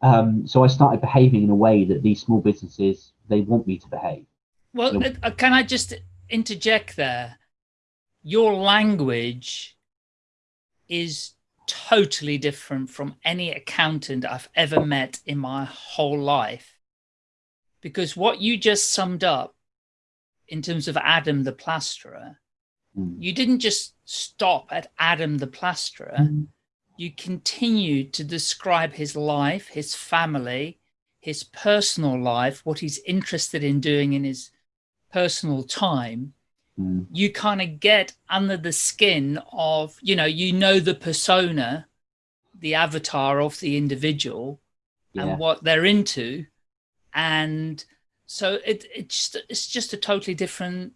Um, so i started behaving in a way that these small businesses they want me to behave. Well, uh, uh, can I just interject there? Your language is totally different from any accountant I've ever met in my whole life. Because what you just summed up in terms of Adam the plasterer, Mm. you didn't just stop at Adam the plasterer. Mm. You continued to describe his life, his family, his personal life, what he's interested in doing in his personal time. Mm. You kind of get under the skin of, you know, you know the persona, the avatar of the individual, Yeah. and what they're into. And so it, it's, just, it's just a totally different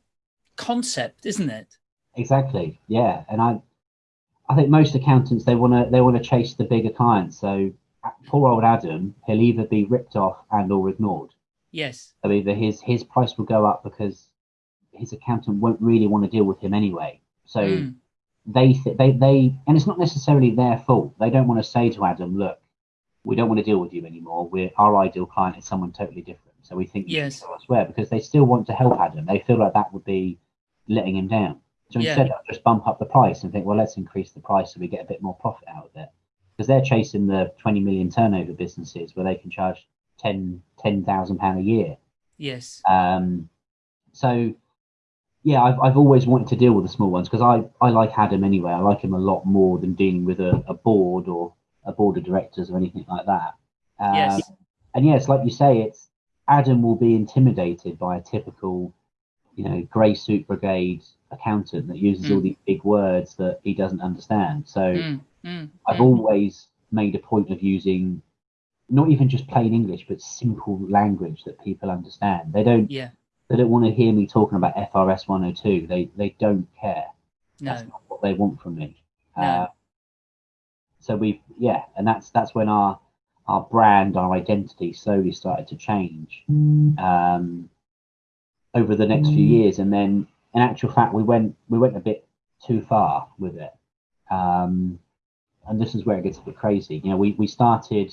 concept, isn't it? Exactly. Yeah, and I, I think most accountants they want to they want to chase the bigger clients. So uh, poor old Adam, he'll either be ripped off and or ignored. Yes. So either his his price will go up because his accountant won't really want to deal with him anyway. So Mm. they th- they they and it's not necessarily their fault. They don't want to say to Adam, look, we don't want to deal with you anymore. We're our ideal client is someone totally different. So we think Yes. elsewhere because they still want to help Adam. They feel like that would be letting him down. So Yeah. instead, they'll just bump up the price and think, well, let's increase the price so we get a bit more profit out of it. Because they're chasing the 20 million turnover businesses where they can charge 10 10,000 pound a year. Yes. Um, so yeah, I've, I've always wanted to deal with the small ones because I, I like Adam anyway. I like him a lot more than dealing with a, a board or a board of directors or anything like that. Um, Yes. And yes, like you say, it's Adam will be intimidated by a typical, you know, grey suit brigade accountant that uses all Mm. these big words that he doesn't understand. So Mm, mm, I've mm. always made a point of using not even just plain English, but simple language that people understand. They don't Yeah. They don't want to hear me talking about FRS 102. They they don't care. No. That's not what they want from me. No. Uh, so we yeah, and that's that's when our our brand, our identity slowly started to change um, over the next few years, and then in actual fact, we went we went a bit too far with it. Um, and this is where it gets a bit crazy. You know, we, we started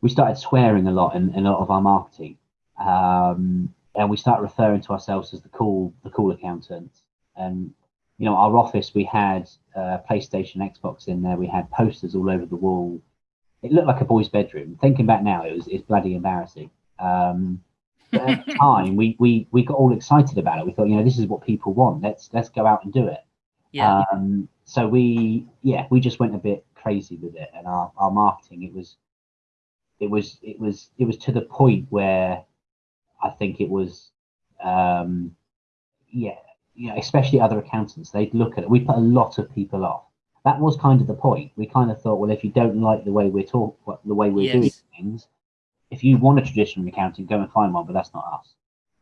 we started swearing a lot in, in a lot of our marketing. Um, and we start referring to ourselves as the cool the cool accountants. And you know, our office we had uh, PlayStation, Xbox in there. We had posters all over the wall. It looked like a boy's bedroom. Thinking back now, it was it's bloody embarrassing. Um, but at the time, we, we we got all excited about it. We thought, you know, this is what people want. Let's let's go out and do it. Yeah. Um, so we, yeah, we just went a bit crazy with it, and our, our marketing. It was, it was, it was, it was to the point where I think it was, um, yeah, you know, especially other accountants. They'd look at it. We put a lot of people off. That was kind of the point. We kind of thought, well, if you don't like the way we're talk, the way we're doing things, if you want a traditional accounting, go and find one. But that's not us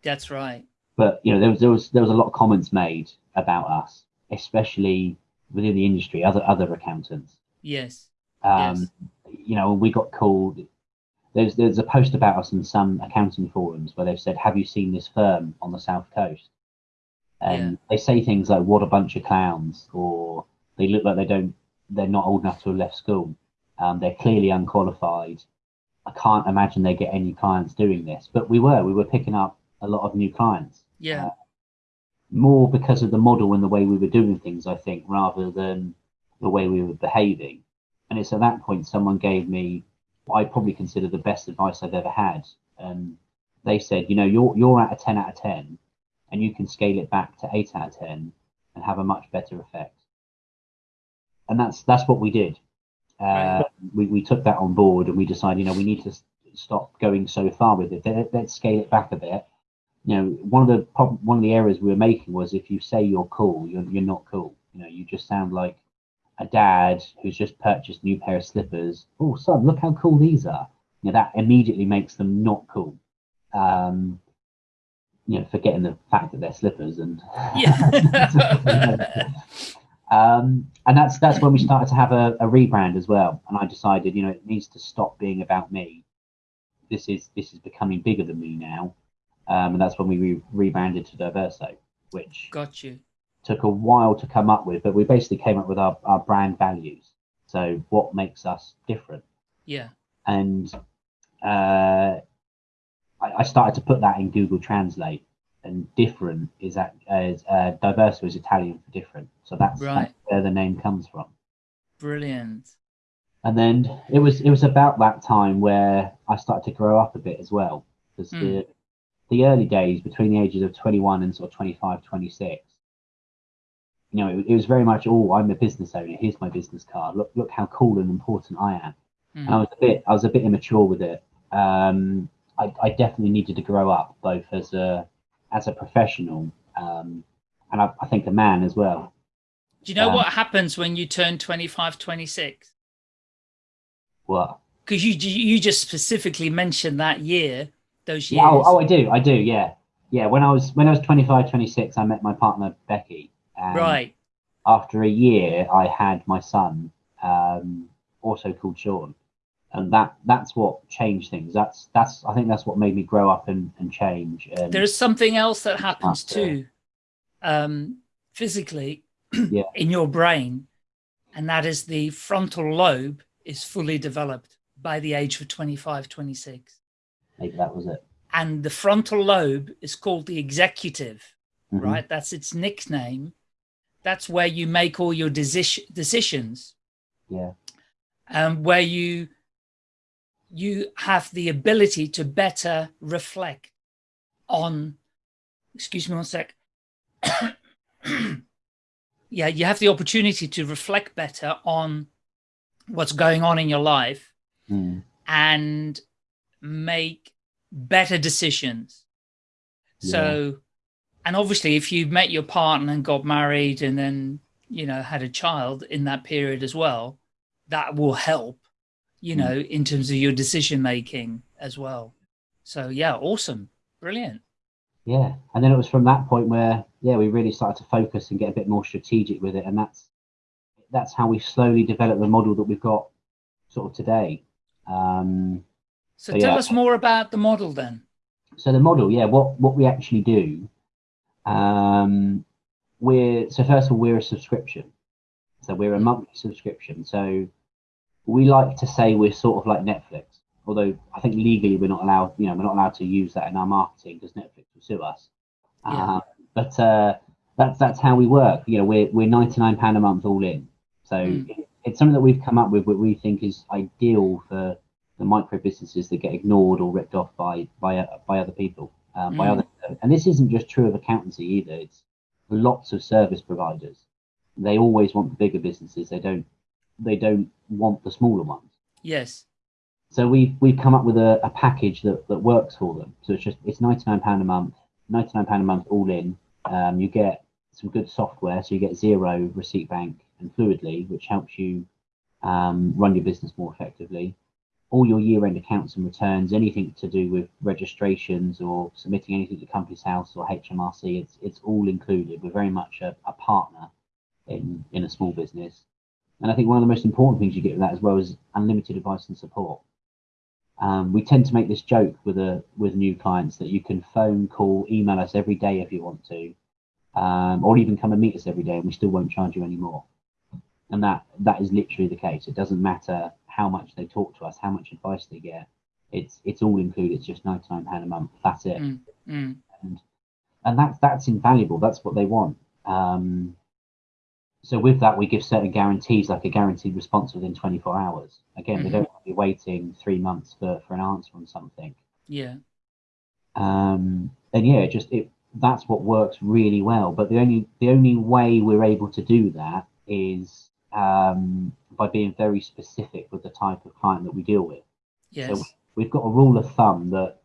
That's right. but you know there was there was there was a lot of comments made about us, especially within the industry, other other accountants. Yes. Um, You know, we got called. There's there's a post about us in some accounting forums where they've said, "Have you seen this firm on the south coast?" And they say things like, "What a bunch of clowns," or "They look like they don't. They're not old enough to have left school. Um, they're clearly unqualified. I can't imagine they get any clients doing this." But we were we were picking up a lot of new clients Yeah. more because of the model and the way we were doing things, I think, rather than the way we were behaving. And it's at that point someone gave me I probably consider the best advice I've ever had. And they said, you know, you're you're at a ten out of ten, and you can scale it back to eight out of ten and have a much better effect. And that's that's what we did. Uh, we we took that on board and we decided, you know, we need to stop going so far with it. Let- Let's scale it back a bit you know, one of the prob- one of the errors we were making was if you say you're cool, you're you're not cool. You know, you just sound like a dad who's just purchased a new pair of slippers. Oh, son, look how cool these are. You know, that immediately makes them not cool. Um, you know, forgetting the fact that they're slippers and Yeah. um, and that's that's when we started to have a, a rebrand as well. And I decided, you know, it needs to stop being about me. This is this is becoming bigger than me now, um, and that's when we re- rebranded to Diverso, which Got you. Took a while to come up with. But we basically came up with our, our brand values. So what makes us different? Yeah. and uh, I, I started to put that in Google Translate. And different is that as uh, diverso is Italian for different, so that's, Right. that's where the name comes from. Brilliant. And then it was it was about that time where I started to grow up a bit as well, because Hmm. the the early days between the ages of 21 and sort of 25, 26, you know, it, it was very much, oh, I'm a business owner. Here's my business card. Look look how cool and important I am. Mm. and I was a bit I was a bit immature with it. Um, I, I definitely needed to grow up both as a as a professional um, and I, I think a man as well. Do you know um, what happens when you turn 25, 26? What? because you you just specifically mentioned that year, those years. Yeah, oh, oh, I do, I do, yeah, yeah. When I was when I was 25, 26, I met my partner Becky. And right. After a year, I had my son, um, also called Sean, and that that's what changed things. That's that's I think that's what made me grow up and, and change. And There's something else that happens too, um, physically, yeah. in your brain, and that is the frontal lobe is fully developed by the age of 25, 26. Maybe that was it. And the frontal lobe is called the executive, Mhm. right? That's its nickname. That's where you make all your deci- decisions, Yeah, um, where you you have the ability to better reflect on. Excuse me one sec. yeah, you have the opportunity to reflect better on what's going on in your life Mm. and make better decisions. So, and obviously, if you met your partner and got married and then, you know, had a child in that period as well, that will help, you Mm. know, in terms of your decision making as well. So, yeah, awesome. Brilliant. yeah. And then it was from that point where yeah we really started to focus and get a bit more strategic with it, and that's that's how we slowly developed the model that we've got sort of today. Um, So, So, tell yeah. us more about the model then. so the model, yeah, what what we actually do, um, we're so first of all we're a subscription, so we're a monthly subscription. So we like to say we're sort of like Netflix, although I think legally we're not allowed, you know, we're not allowed to use that in our marketing because Netflix will sue us. Yeah. Um, but uh, that's that's how we work. You know, we're we're ninety nine pound a month all in. So Mm. it's something that we've come up with, what we think is ideal for the micro businesses that get ignored or ripped off by by uh, by other people, um, by Mm. other. And this isn't just true of accountancy either. It's lots of service providers. They always want the bigger businesses. They don't they don't want the smaller ones. Yes. So we've we've come up with a, a package that, that works for them. So it's just it's ninety nine pound a month, ninety nine pound a month all in. Um, you get some good software, so you get Xero, Receipt Bank, and Fluidly, which helps you um, run your business more effectively. All your year end accounts and returns, anything to do with registrations or submitting anything to Companies House or HMRC, it's it's all included. We're very much a, a partner in in a small business. And I think one of the most important things you get with that as well is unlimited advice and support. Um, we tend to make this joke with a with new clients that you can phone, call, email us every day if you want to, um, or even come and meet us every day, and we still won't charge you any more. And that that is literally the case. It doesn't matter how much they talk to us, how much advice they get. It's it's all included. It's just ninety nine pound a month. That's it Mm. Mm. and that's that's invaluable. That's what they want. Um, so with that, we give certain guarantees, like a guaranteed response within 24 hours. Again, they Mhm. don't want to be waiting three months for, for an answer on something. Yeah. Um, and yeah, it just it that's what works really well. But the only the only way we're able to do that is um, by being very specific with the type of client that we deal with. Yes. We've got a rule of thumb that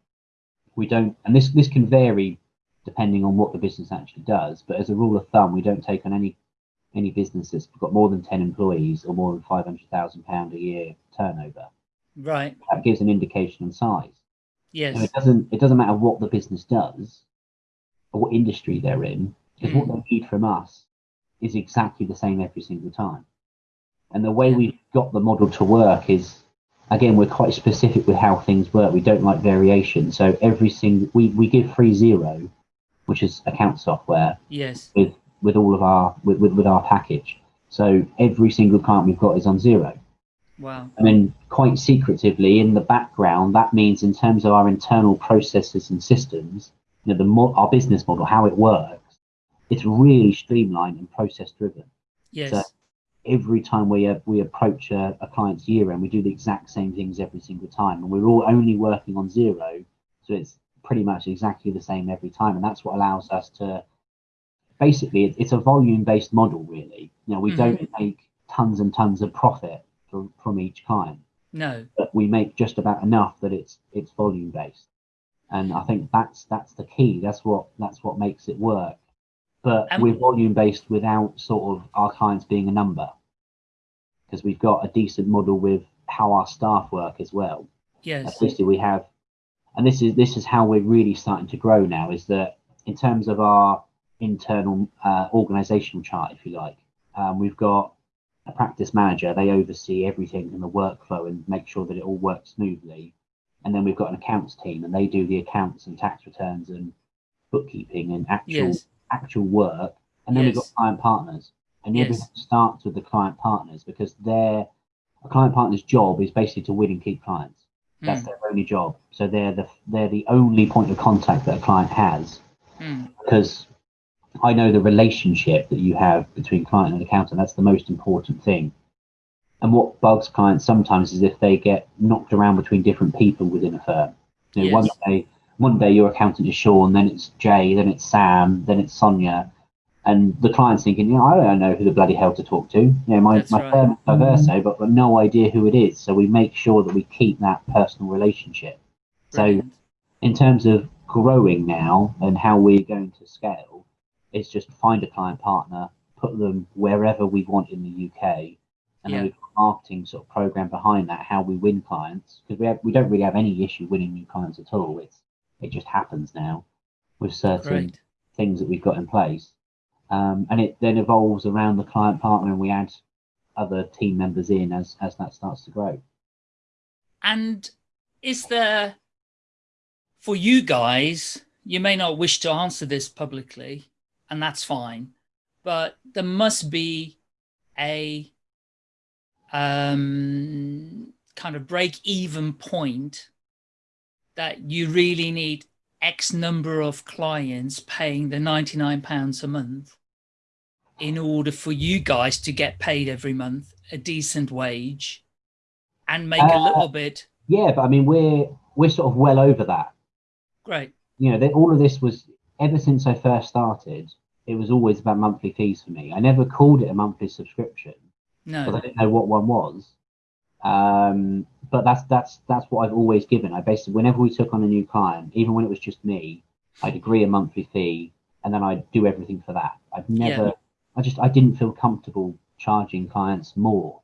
we don't, and this this can vary depending on what the business actually does. But as a rule of thumb, we don't take on any any business that's got more than ten employees or more than five hundred thousand pound a year turnover. Right. That gives an indication on size. Yes. So it doesn't it doesn't matter what the business does or what industry they're in, because what they need from us is exactly the same every single time. And the way we've got the model to work is again we're quite specific with how things work. We don't like variation. So every single we, we give free Xero, which is account software, Yes. with with all of our with, with, with our package. So every single client we've got is on Xero. Wow. I mean, quite secretively in the background, that means in terms of our internal processes and systems, you know, the mo- our business model, how it works, it's really mm-hmm. streamlined and process driven. Yes. So- Every time we uh, we approach a, a client's year end, we do the exact same things every single time, and we're all only working on Xero, so it's pretty much exactly the same every time, and that's what allows us to basically it, it's a volume based model, really. You know, we Mhm. don't make tons and tons of profit from, from each client no. but we make just about enough that it's it's volume based and i think that's that's the key that's what that's what makes it work but Um, we're volume based without sort of our clients being a number because we've got a decent model with how our staff work as well. Yes. Basically, we have, and this is this is how we're really starting to grow now. Is that in terms of our internal uh, organizational chart, if you like, um, we've got a practice manager. They oversee everything in the workflow and make sure that it all works smoothly. And then we've got an accounts team, and they do the accounts and tax returns and bookkeeping and actual Yes. Actual work. And then we've got client partners, and Yes. everything starts with the client partners because their a client partner's job is basically to win and keep clients. That's Mm, their only job. So they're the they're the only point of contact that a client has mm, because I know the relationship that you have between client and accountant. That's the most important thing. And what bugs clients sometimes is if they get knocked around between different people within a firm. You know, one Yes. day, one day your accountant is Sean, then it's Jay, then it's Sam, then it's Sonia, and the client's thinking, you know, I don't know who the bloody hell to talk to. You know, my That's my right. firm is mm-hmm. Diverso, but I've got no idea who it is. So we make sure that we keep that personal relationship. So in terms of growing now and how we're going to scale, it's just find a client partner, put them wherever we want in the UK, and Yeah. then we've got a marketing sort of program behind that, how we win clients, because we have, we don't really have any issue winning new clients at all. It's it just happens now with certain Great. things that we've got in place, um, and it then evolves around the client partner, and we add other team members in as as that starts to grow. And is there, for you guys, you may not wish to answer this publicly, and that's fine, but there must be a um, kind of break even point that you really need X number of clients paying the £99 a month in order for you guys to get paid every month a decent wage and make a Uh, little bit Yeah, but I mean we're we're sort of well over that. great. you know, that all of this was ever since I first started. It was always about monthly fees for me. I never called it a monthly subscription because I didn't know what one was. Um, but that's that's that's what I've always given. I basically, whenever we took on a new client, even when it was just me, I'd agree a monthly fee, and then I'd do everything for that. I'd never, I just, I didn't feel comfortable charging clients more.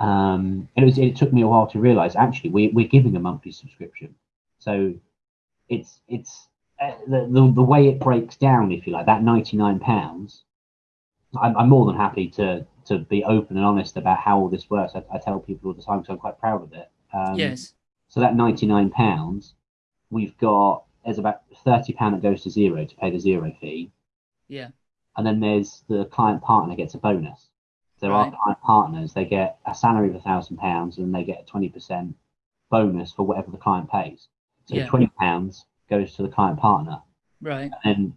Um, and it was, it took me a while to realize actually we, we're giving a monthly subscription, so it's it's uh, the, the the way it breaks down, if you like, that ninety nine pounds. I'm, I'm more than happy to to be open and honest about how all this works. I, I tell people all the time because I'm quite proud of it. Um, yes, So that ninety nine pounds, we've got there's about thirty pound that goes to Xero to pay the Xero fee, yeah, and then there's the client partner gets a bonus. So our Right. client partners they get a salary of a thousand pounds and they get a twenty percent bonus for whatever the client pays. So Yeah. twenty pounds goes to the client partner, right, and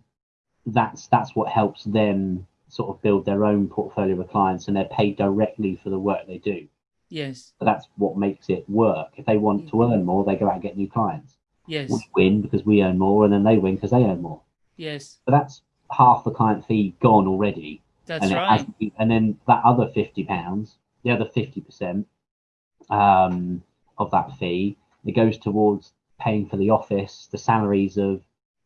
that's that's what helps them sort of build their own portfolio of clients, and they're paid directly for the work they do. yes, So that's what makes it work. If they want to earn more, they go out and get new clients. yes, We win because we earn more, and then they win because they earn more. yes, So that's half the client fee gone already. that's and right. hasn't and then that other fifty pounds, the other fifty percent um, of that fee, it goes towards paying for the office, the salaries of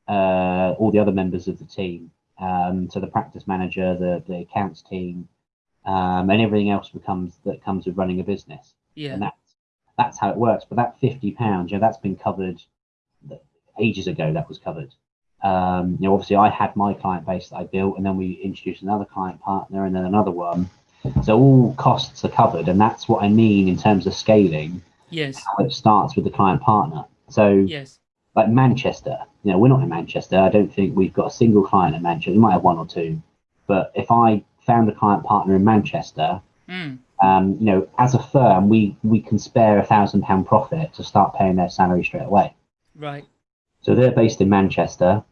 uh, all the other members of the team, um, so the practice manager, the the accounts team, um, and everything else becomes that comes with running a business Yeah, and that's that's how it works. But that fifty pounds, you know, that's been covered ages ago. That was covered. Um, you know, obviously, I had my client base that I built, and then we introduced another client partner, and then another one. So all costs are covered, and that's what I mean in terms of scaling. yes, How it starts with the client partner. So, yes, like Manchester, you know, we're not in Manchester. I don't think we've got a single client in Manchester. We might have one or two, but if I found a client partner in Manchester, mm, um, you know, as a firm, we we can spare a thousand pound profit to start paying their salary straight away. right, So they're based in Manchester,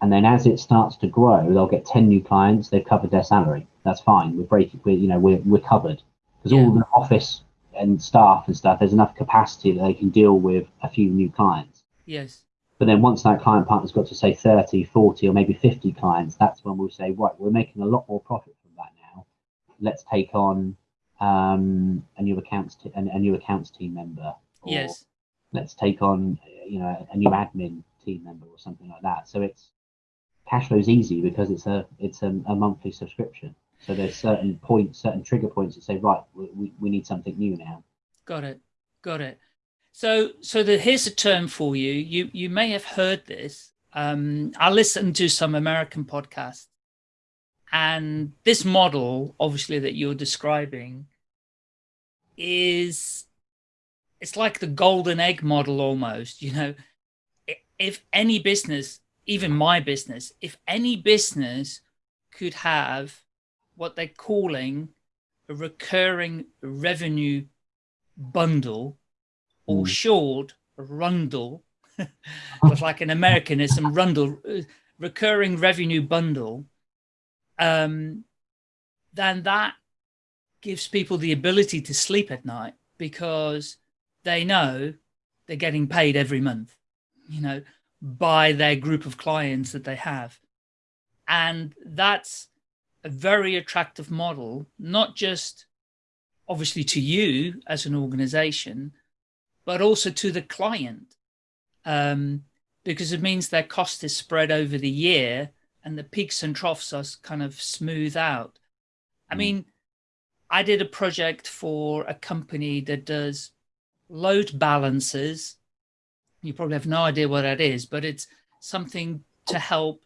and then as it starts to grow, they'll get ten new clients. They've covered their salary. That's fine. We're breaking. We're, you know, we're we're covered because all the office and staff and stuff. There's enough capacity that they can deal with a few new clients. Yes, But then once that client partner's got to say 30, 40, or maybe 50 clients, that's when we'll say, right, we're making a lot more profit from that now. Let's take on um, a new accounts t- a, a new accounts team member. Or yes, Let's take on you know a new admin team member or something like that. So it's cash flow's easy because it's a it's a, a monthly subscription. So there's certain points, certain trigger points that say, right, we, we need something new now. Got it. Got it. So, so the, here's a term for you. You you may have heard this. Um, I listened to some American podcasts, and this model, obviously that you're describing, is it's like the golden egg model almost. You know, if any business, even my business, if any business could have what they're calling a recurring revenue bundle or mm. short rundle, was like an Americanism rundle, uh, recurring revenue bundle, um, then that gives people the ability to sleep at night because they know they're getting paid every month, you know, by their group of clients that they have. And that's a very attractive model, not just obviously to you as an organization, but also to the client. Um, because it means their cost is spread over the year and the peaks and troughs are kind of smooth out. I hmm. mean, I did a project for a company that does load balancers. You probably have no idea what that is, but it's something to help,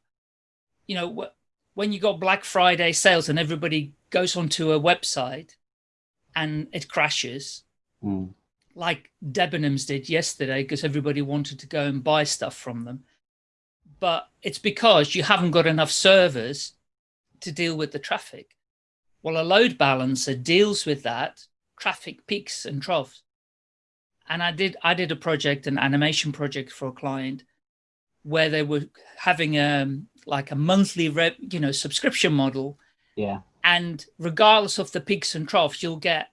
you know, when you got Black Friday sales and everybody goes onto a website and it crashes, mm. Like Debenhams did yesterday because everybody wanted to go and buy stuff from them. But it's because you haven't got enough servers to deal with the traffic. Well, a load balancer deals with that traffic peaks and troughs. And I did I did a project, an animation project for a client where they were having a um, like a monthly rep, you know subscription model. Yeah and regardless of the peaks and troughs, you'll get,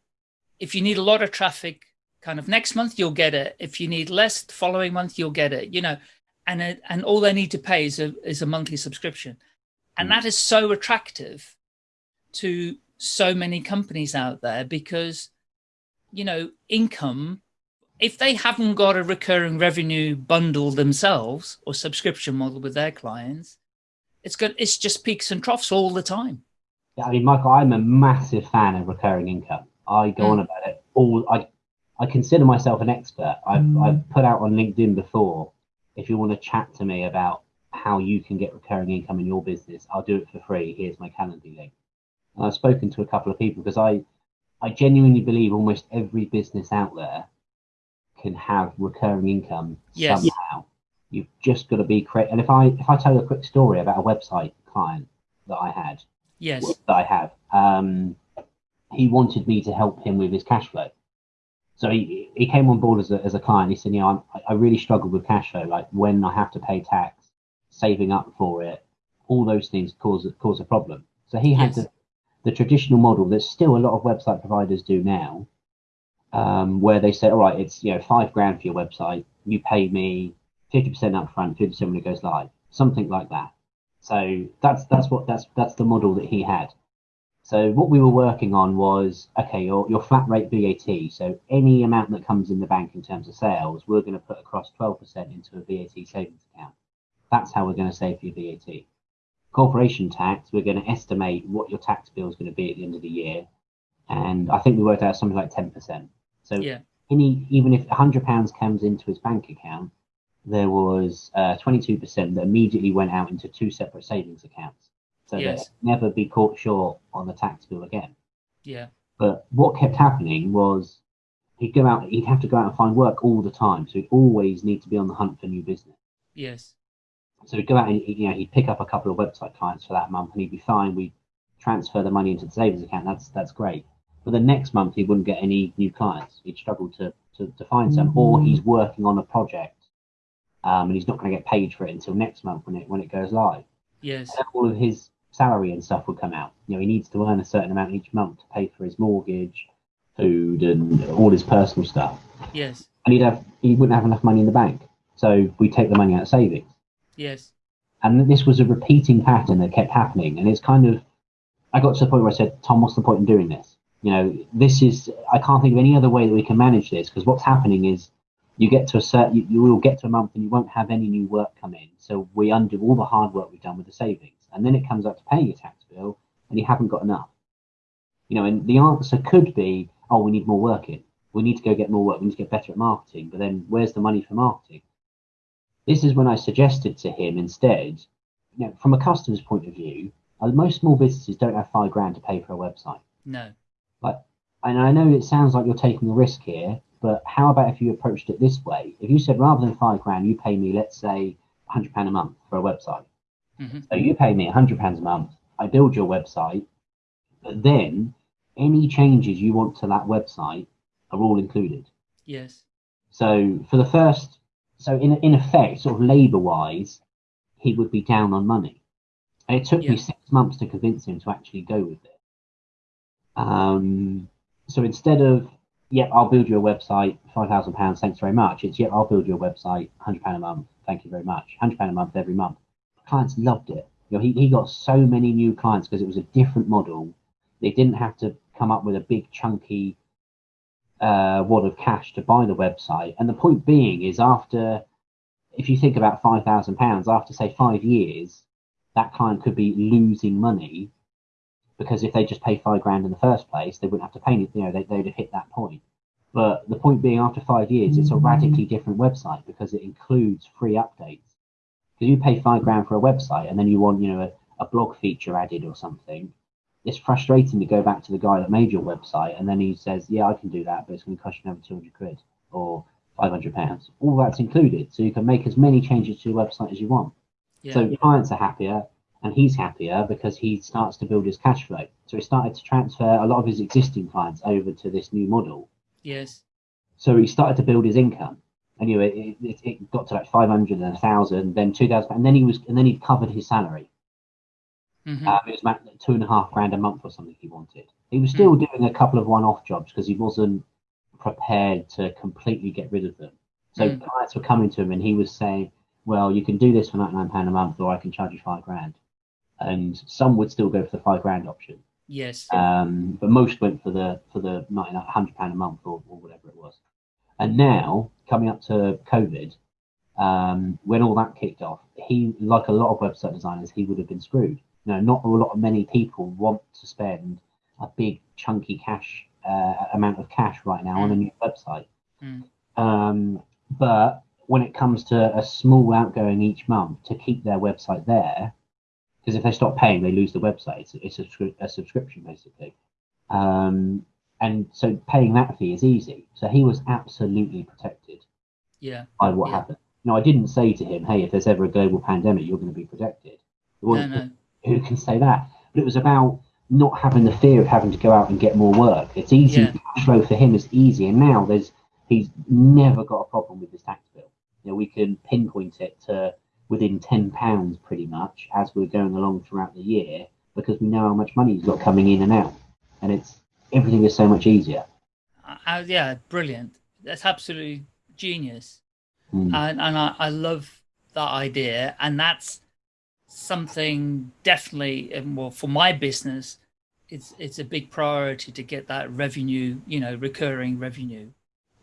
if you need a lot of traffic kind of next month, you'll get it. If you need less the following month, you'll get it, you know, and, it, and all they need to pay is a, is a monthly subscription. And mm. that is so attractive to so many companies out there because, you know, income, if they haven't got a recurring revenue bundle themselves or subscription model with their clients, it's good. It's just peaks and troughs all the time. Yeah, I mean, Michael, I'm a massive fan of recurring income. I go mm. on about it all. I I consider myself an expert. I've mm. I've put out on LinkedIn before. If you want to chat to me about how you can get recurring income in your business, I'll do it for free. Here's my Calendly link. And I've spoken to a couple of people because I I genuinely believe almost every business out there can have recurring income yes. somehow. You've just got to be creative. And if I if I tell you a quick story about a website client that I had, yes that I have. Um, he wanted me to help him with his cash flow. So he, he came on board as a, as a client. He said, you know, i I really struggle with cash flow, like when I have to pay tax, saving up for it, all those things cause cause a problem. So he had yes. the, the traditional model that still a lot of website providers do now, um, where they say, all right, it's you know five grand for your website, you pay me fifty percent upfront, fifty percent when it goes live, something like that. So that's that's what that's that's the model that he had. So what we were working on was okay, your your flat rate VAT. So any amount that comes in the bank in terms of sales, we're going to put across 12% into a VAT savings account. That's how we're going to save your VAT. Corporation tax, we're going to estimate what your tax bill is going to be at the end of the year, and I think we worked out something like 10%. So yeah. any even if 100 pounds comes into his bank account, there was uh, 22% that immediately went out into two separate savings accounts. So yes. never be caught short on the tax bill again. Yeah. But what kept happening was he'd go out, he'd have to go out and find work all the time. So he'd always need to be on the hunt for new business. Yes. So he'd go out and you know he'd pick up a couple of website clients for that month and he'd be fine. We'd transfer the money into the savings account. That's that's great. But the next month he wouldn't get any new clients. He'd struggle to to, to find some, mm-hmm. or he's working on a project um, and he's not going to get paid for it until next month when it when it goes live. Yes. And all of his salary and stuff would come out. You know, he needs to earn a certain amount each month to pay for his mortgage, food, and all his personal stuff. Yes. And he'd have he wouldn't have enough money in the bank, so we take the money out of savings. Yes. And this was a repeating pattern that kept happening, and it's kind of I got to the point where I said, Tom, what's the point in doing this? You know, this is I can't think of any other way that we can manage this because what's happening is you get to a certain, you, you will get to a month and you won't have any new work come in. So we undo all the hard work we've done with the savings. And then it comes up to paying your tax bill and you haven't got enough. You know, and the answer could be, oh, we need more work in. we need to go get more work. We need to get better at marketing. But then where's the money for marketing? This is when I suggested to him instead, you know, from a customer's point of view, uh, most small businesses don't have five grand to pay for a website. No. Like, and I know it sounds like you're taking a risk here, but how about if you approached it this way? If you said rather than five grand, you pay me, let's say, hundred pound a month for a website. Hmm So you pay me hundred pounds a month. I build your website, but then any changes you want to that website are all included. Yes. So for the first, so in in effect, sort of labour wise, he would be down on money. And it took Yeah. me six months to convince him to actually go with it. Um, so instead of yep, I'll build you a website, five thousand pounds, thanks very much. It's yep, I'll build you a website, hundred pound a month, thank you very much, hundred pound a month every month. Clients loved it. You know, he, he got so many new clients because it was a different model. They didn't have to come up with a big chunky uh, wad of cash to buy the website. And the point being is after, if you think about five thousand pounds, after say five years, that client could be losing money because if they just pay five grand in the first place, they wouldn't have to pay it. You know, they, they'd have hit that point. But the point being, after five years, it's a radically different website because it includes free updates. Because you pay five grand for a website and then you want, you know, a, a blog feature added or something. It's frustrating to go back to the guy that made your website and then he says, "Yeah, I can do that, but it's going to cost you another two hundred quid or five hundred pounds." All that's included, so you can make as many changes to your website as you want. Yeah. So clients are happier and he's happier because he starts to build his cash flow. So he started to transfer a lot of his existing clients over to this new model. yes. So he started to build his income. Anyway, it, it, it got to like 500 and 1,000, then 2,000, and then he was, and then he covered his salary. hmm Um, it was about two and a half grand a month or something he wanted. He was still doing a couple of one-off jobs because he wasn't prepared to completely get rid of them. So Mm. clients were coming to him and he was saying, "Well, you can do this for ninety-nine pound a month, or I can charge you five grand." And some would still go for the five grand option, Yes. um, but most went for the for the hundred pound a month or, or whatever it was. And now coming up to COVID, um, when all that kicked off, he like a lot of website designers, he would have been screwed. You know, not a lot of many people want to spend a big chunky cash uh, amount of cash right now on a new website. Mm. Um, but when it comes to a small outgoing each month to keep their website there, because if they stop paying, they lose the website. It's, it's a, a subscription basically. Um, and so paying that fee is easy. So he was absolutely protected Yeah. by what Yeah. happened. No, I didn't say to him, "Hey, if there's ever a global pandemic, you're going to be protected." No, no. Who can say that? But it was about not having the fear of having to go out and get more work. It's easy. Yeah. Cash flow for him is easy, and now there's he's never got a problem with his tax bill. You know, we can pinpoint it to within ten pounds pretty much as we're going along throughout the year because we know how much money he's got coming in and out, and it's everything is so much easier. Uh, yeah, brilliant. That's absolutely genius. Mm. And, and I, I love that idea. And that's something definitely, um, well, for my business, it's, it's a big priority to get that revenue, you know, recurring revenue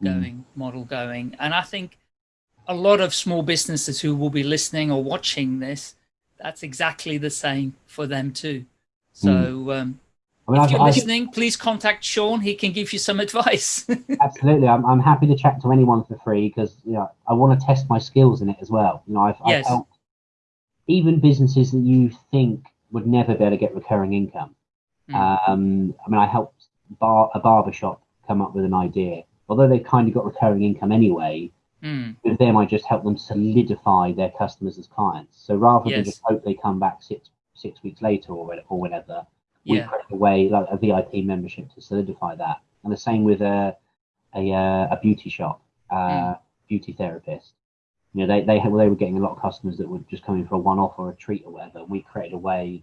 Mm. going, model going. And I think a lot of small businesses who will be listening or watching this, that's exactly the same for them too. So, um, I mean, if you're I- listening, please contact Sean. He can give you some advice. Absolutely, I'm, I'm happy to chat to anyone for free because you know I want to test my skills in it as well. You know, I've, Yes. I've helped even businesses that you think would never be able to get recurring income. Mm. Um, I mean, I helped bar, a barber shop come up with an idea. Although they kind of got recurring income anyway, Mm, with them I just help them solidify their customers as clients. So rather than just hope they come back six six weeks later or, or whenever, yeah. create a way like a VIP membership to solidify that. And the same with a a, uh, a beauty shop, uh, beauty therapist. You know, they they had, they were getting a lot of customers that were just coming for a one off or a treat or whatever. And we created a way,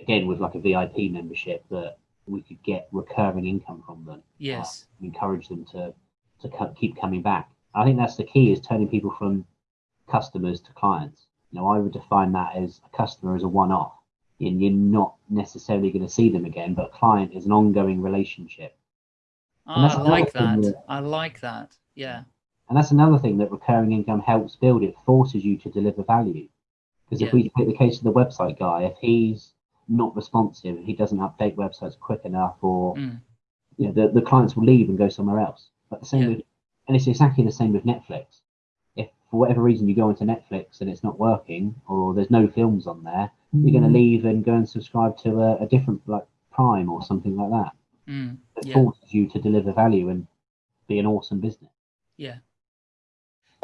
again with like a VIP membership that we could get recurring income from them. Yes. Uh, encourage them to to co- keep coming back. I think that's the key is turning people from customers to clients. You know, I would define that as a customer as a one off. And you're not necessarily going to see them again, but a client is an ongoing relationship. Oh, that's I like that. that- I like that. Yeah. And that's another thing that recurring income helps build. It forces you to deliver value. Because if Yeah. we take the case of the website guy, if he's not responsive, he doesn't update websites quick enough, or Mm. you know, the, the clients will leave and go somewhere else. But the same Yeah. with, and it's exactly the same with Netflix. If for whatever reason you go into Netflix and it's not working, or there's no films on there, you're going to leave and go and subscribe to a, a different like Prime or something like that. Mm, It yeah. forces you to deliver value and be an awesome business. Yeah.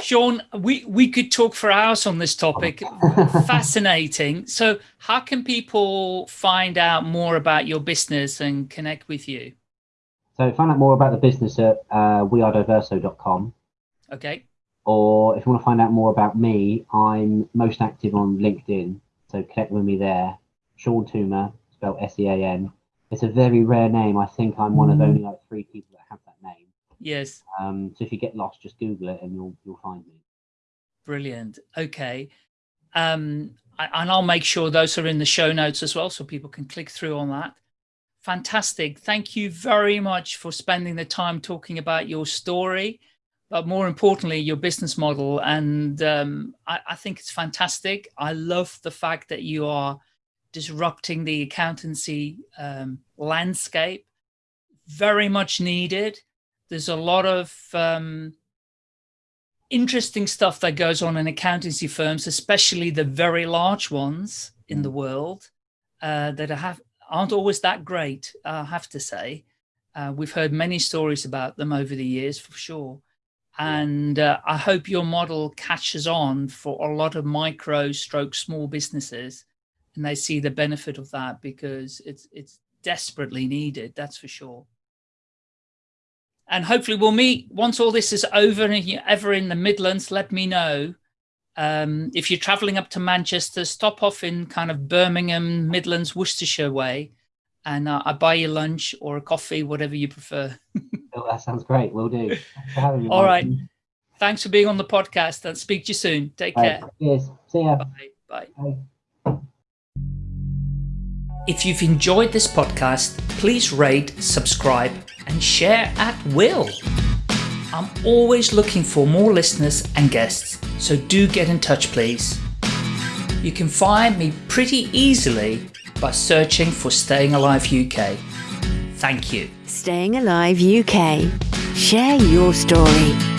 Sean, we, we could talk for hours on this topic. Fascinating. So how can people find out more about your business and connect with you? So find out more about the business at uh, wearediverso.com. Okay. or if you want to find out more about me, I'm most active on LinkedIn. So connect with me there. Sean Toomer, spelled S-E-A-N. It's a very rare name. I think I'm one of only like three people that have that name. Yes. Um, so if you get lost, just Google it and you'll you'll find me. Brilliant. Okay. Um, I- and I'll make sure those are in the show notes as well so people can click through on that. Fantastic. Thank you very much for spending the time talking about your story, but more importantly, your business model. And um, I, I think it's fantastic. I love the fact that you are disrupting the accountancy um, landscape. Very much needed. There's a lot of um, interesting stuff that goes on in accountancy firms, especially the very large ones in the world uh, that have aren't always that great. I have to say, uh, we've heard many stories about them over the years for sure, and uh, I hope your model catches on for a lot of micro stroke small businesses, and they see the benefit of that because it's it's desperately needed. That's for sure and hopefully we'll meet once all this is over and you're ever in the Midlands, let me know. Um, if you're traveling up to Manchester, stop off in kind of Birmingham, Midlands, Worcestershire way, and uh, I buy you lunch or a coffee, whatever you prefer. Oh, that sounds great. We'll do. Thanks for having me. All right. Thanks for being on the podcast and speak to you soon. Take Right. care. Cheers. See ya. Bye. Bye. Bye. If you've enjoyed this podcast, please rate, subscribe, and share at will. I'm always looking for more listeners and guests, so do get in touch, please. You can find me pretty easily by searching for Staying Alive UK. Thank you. Staying Alive UK. Share your story.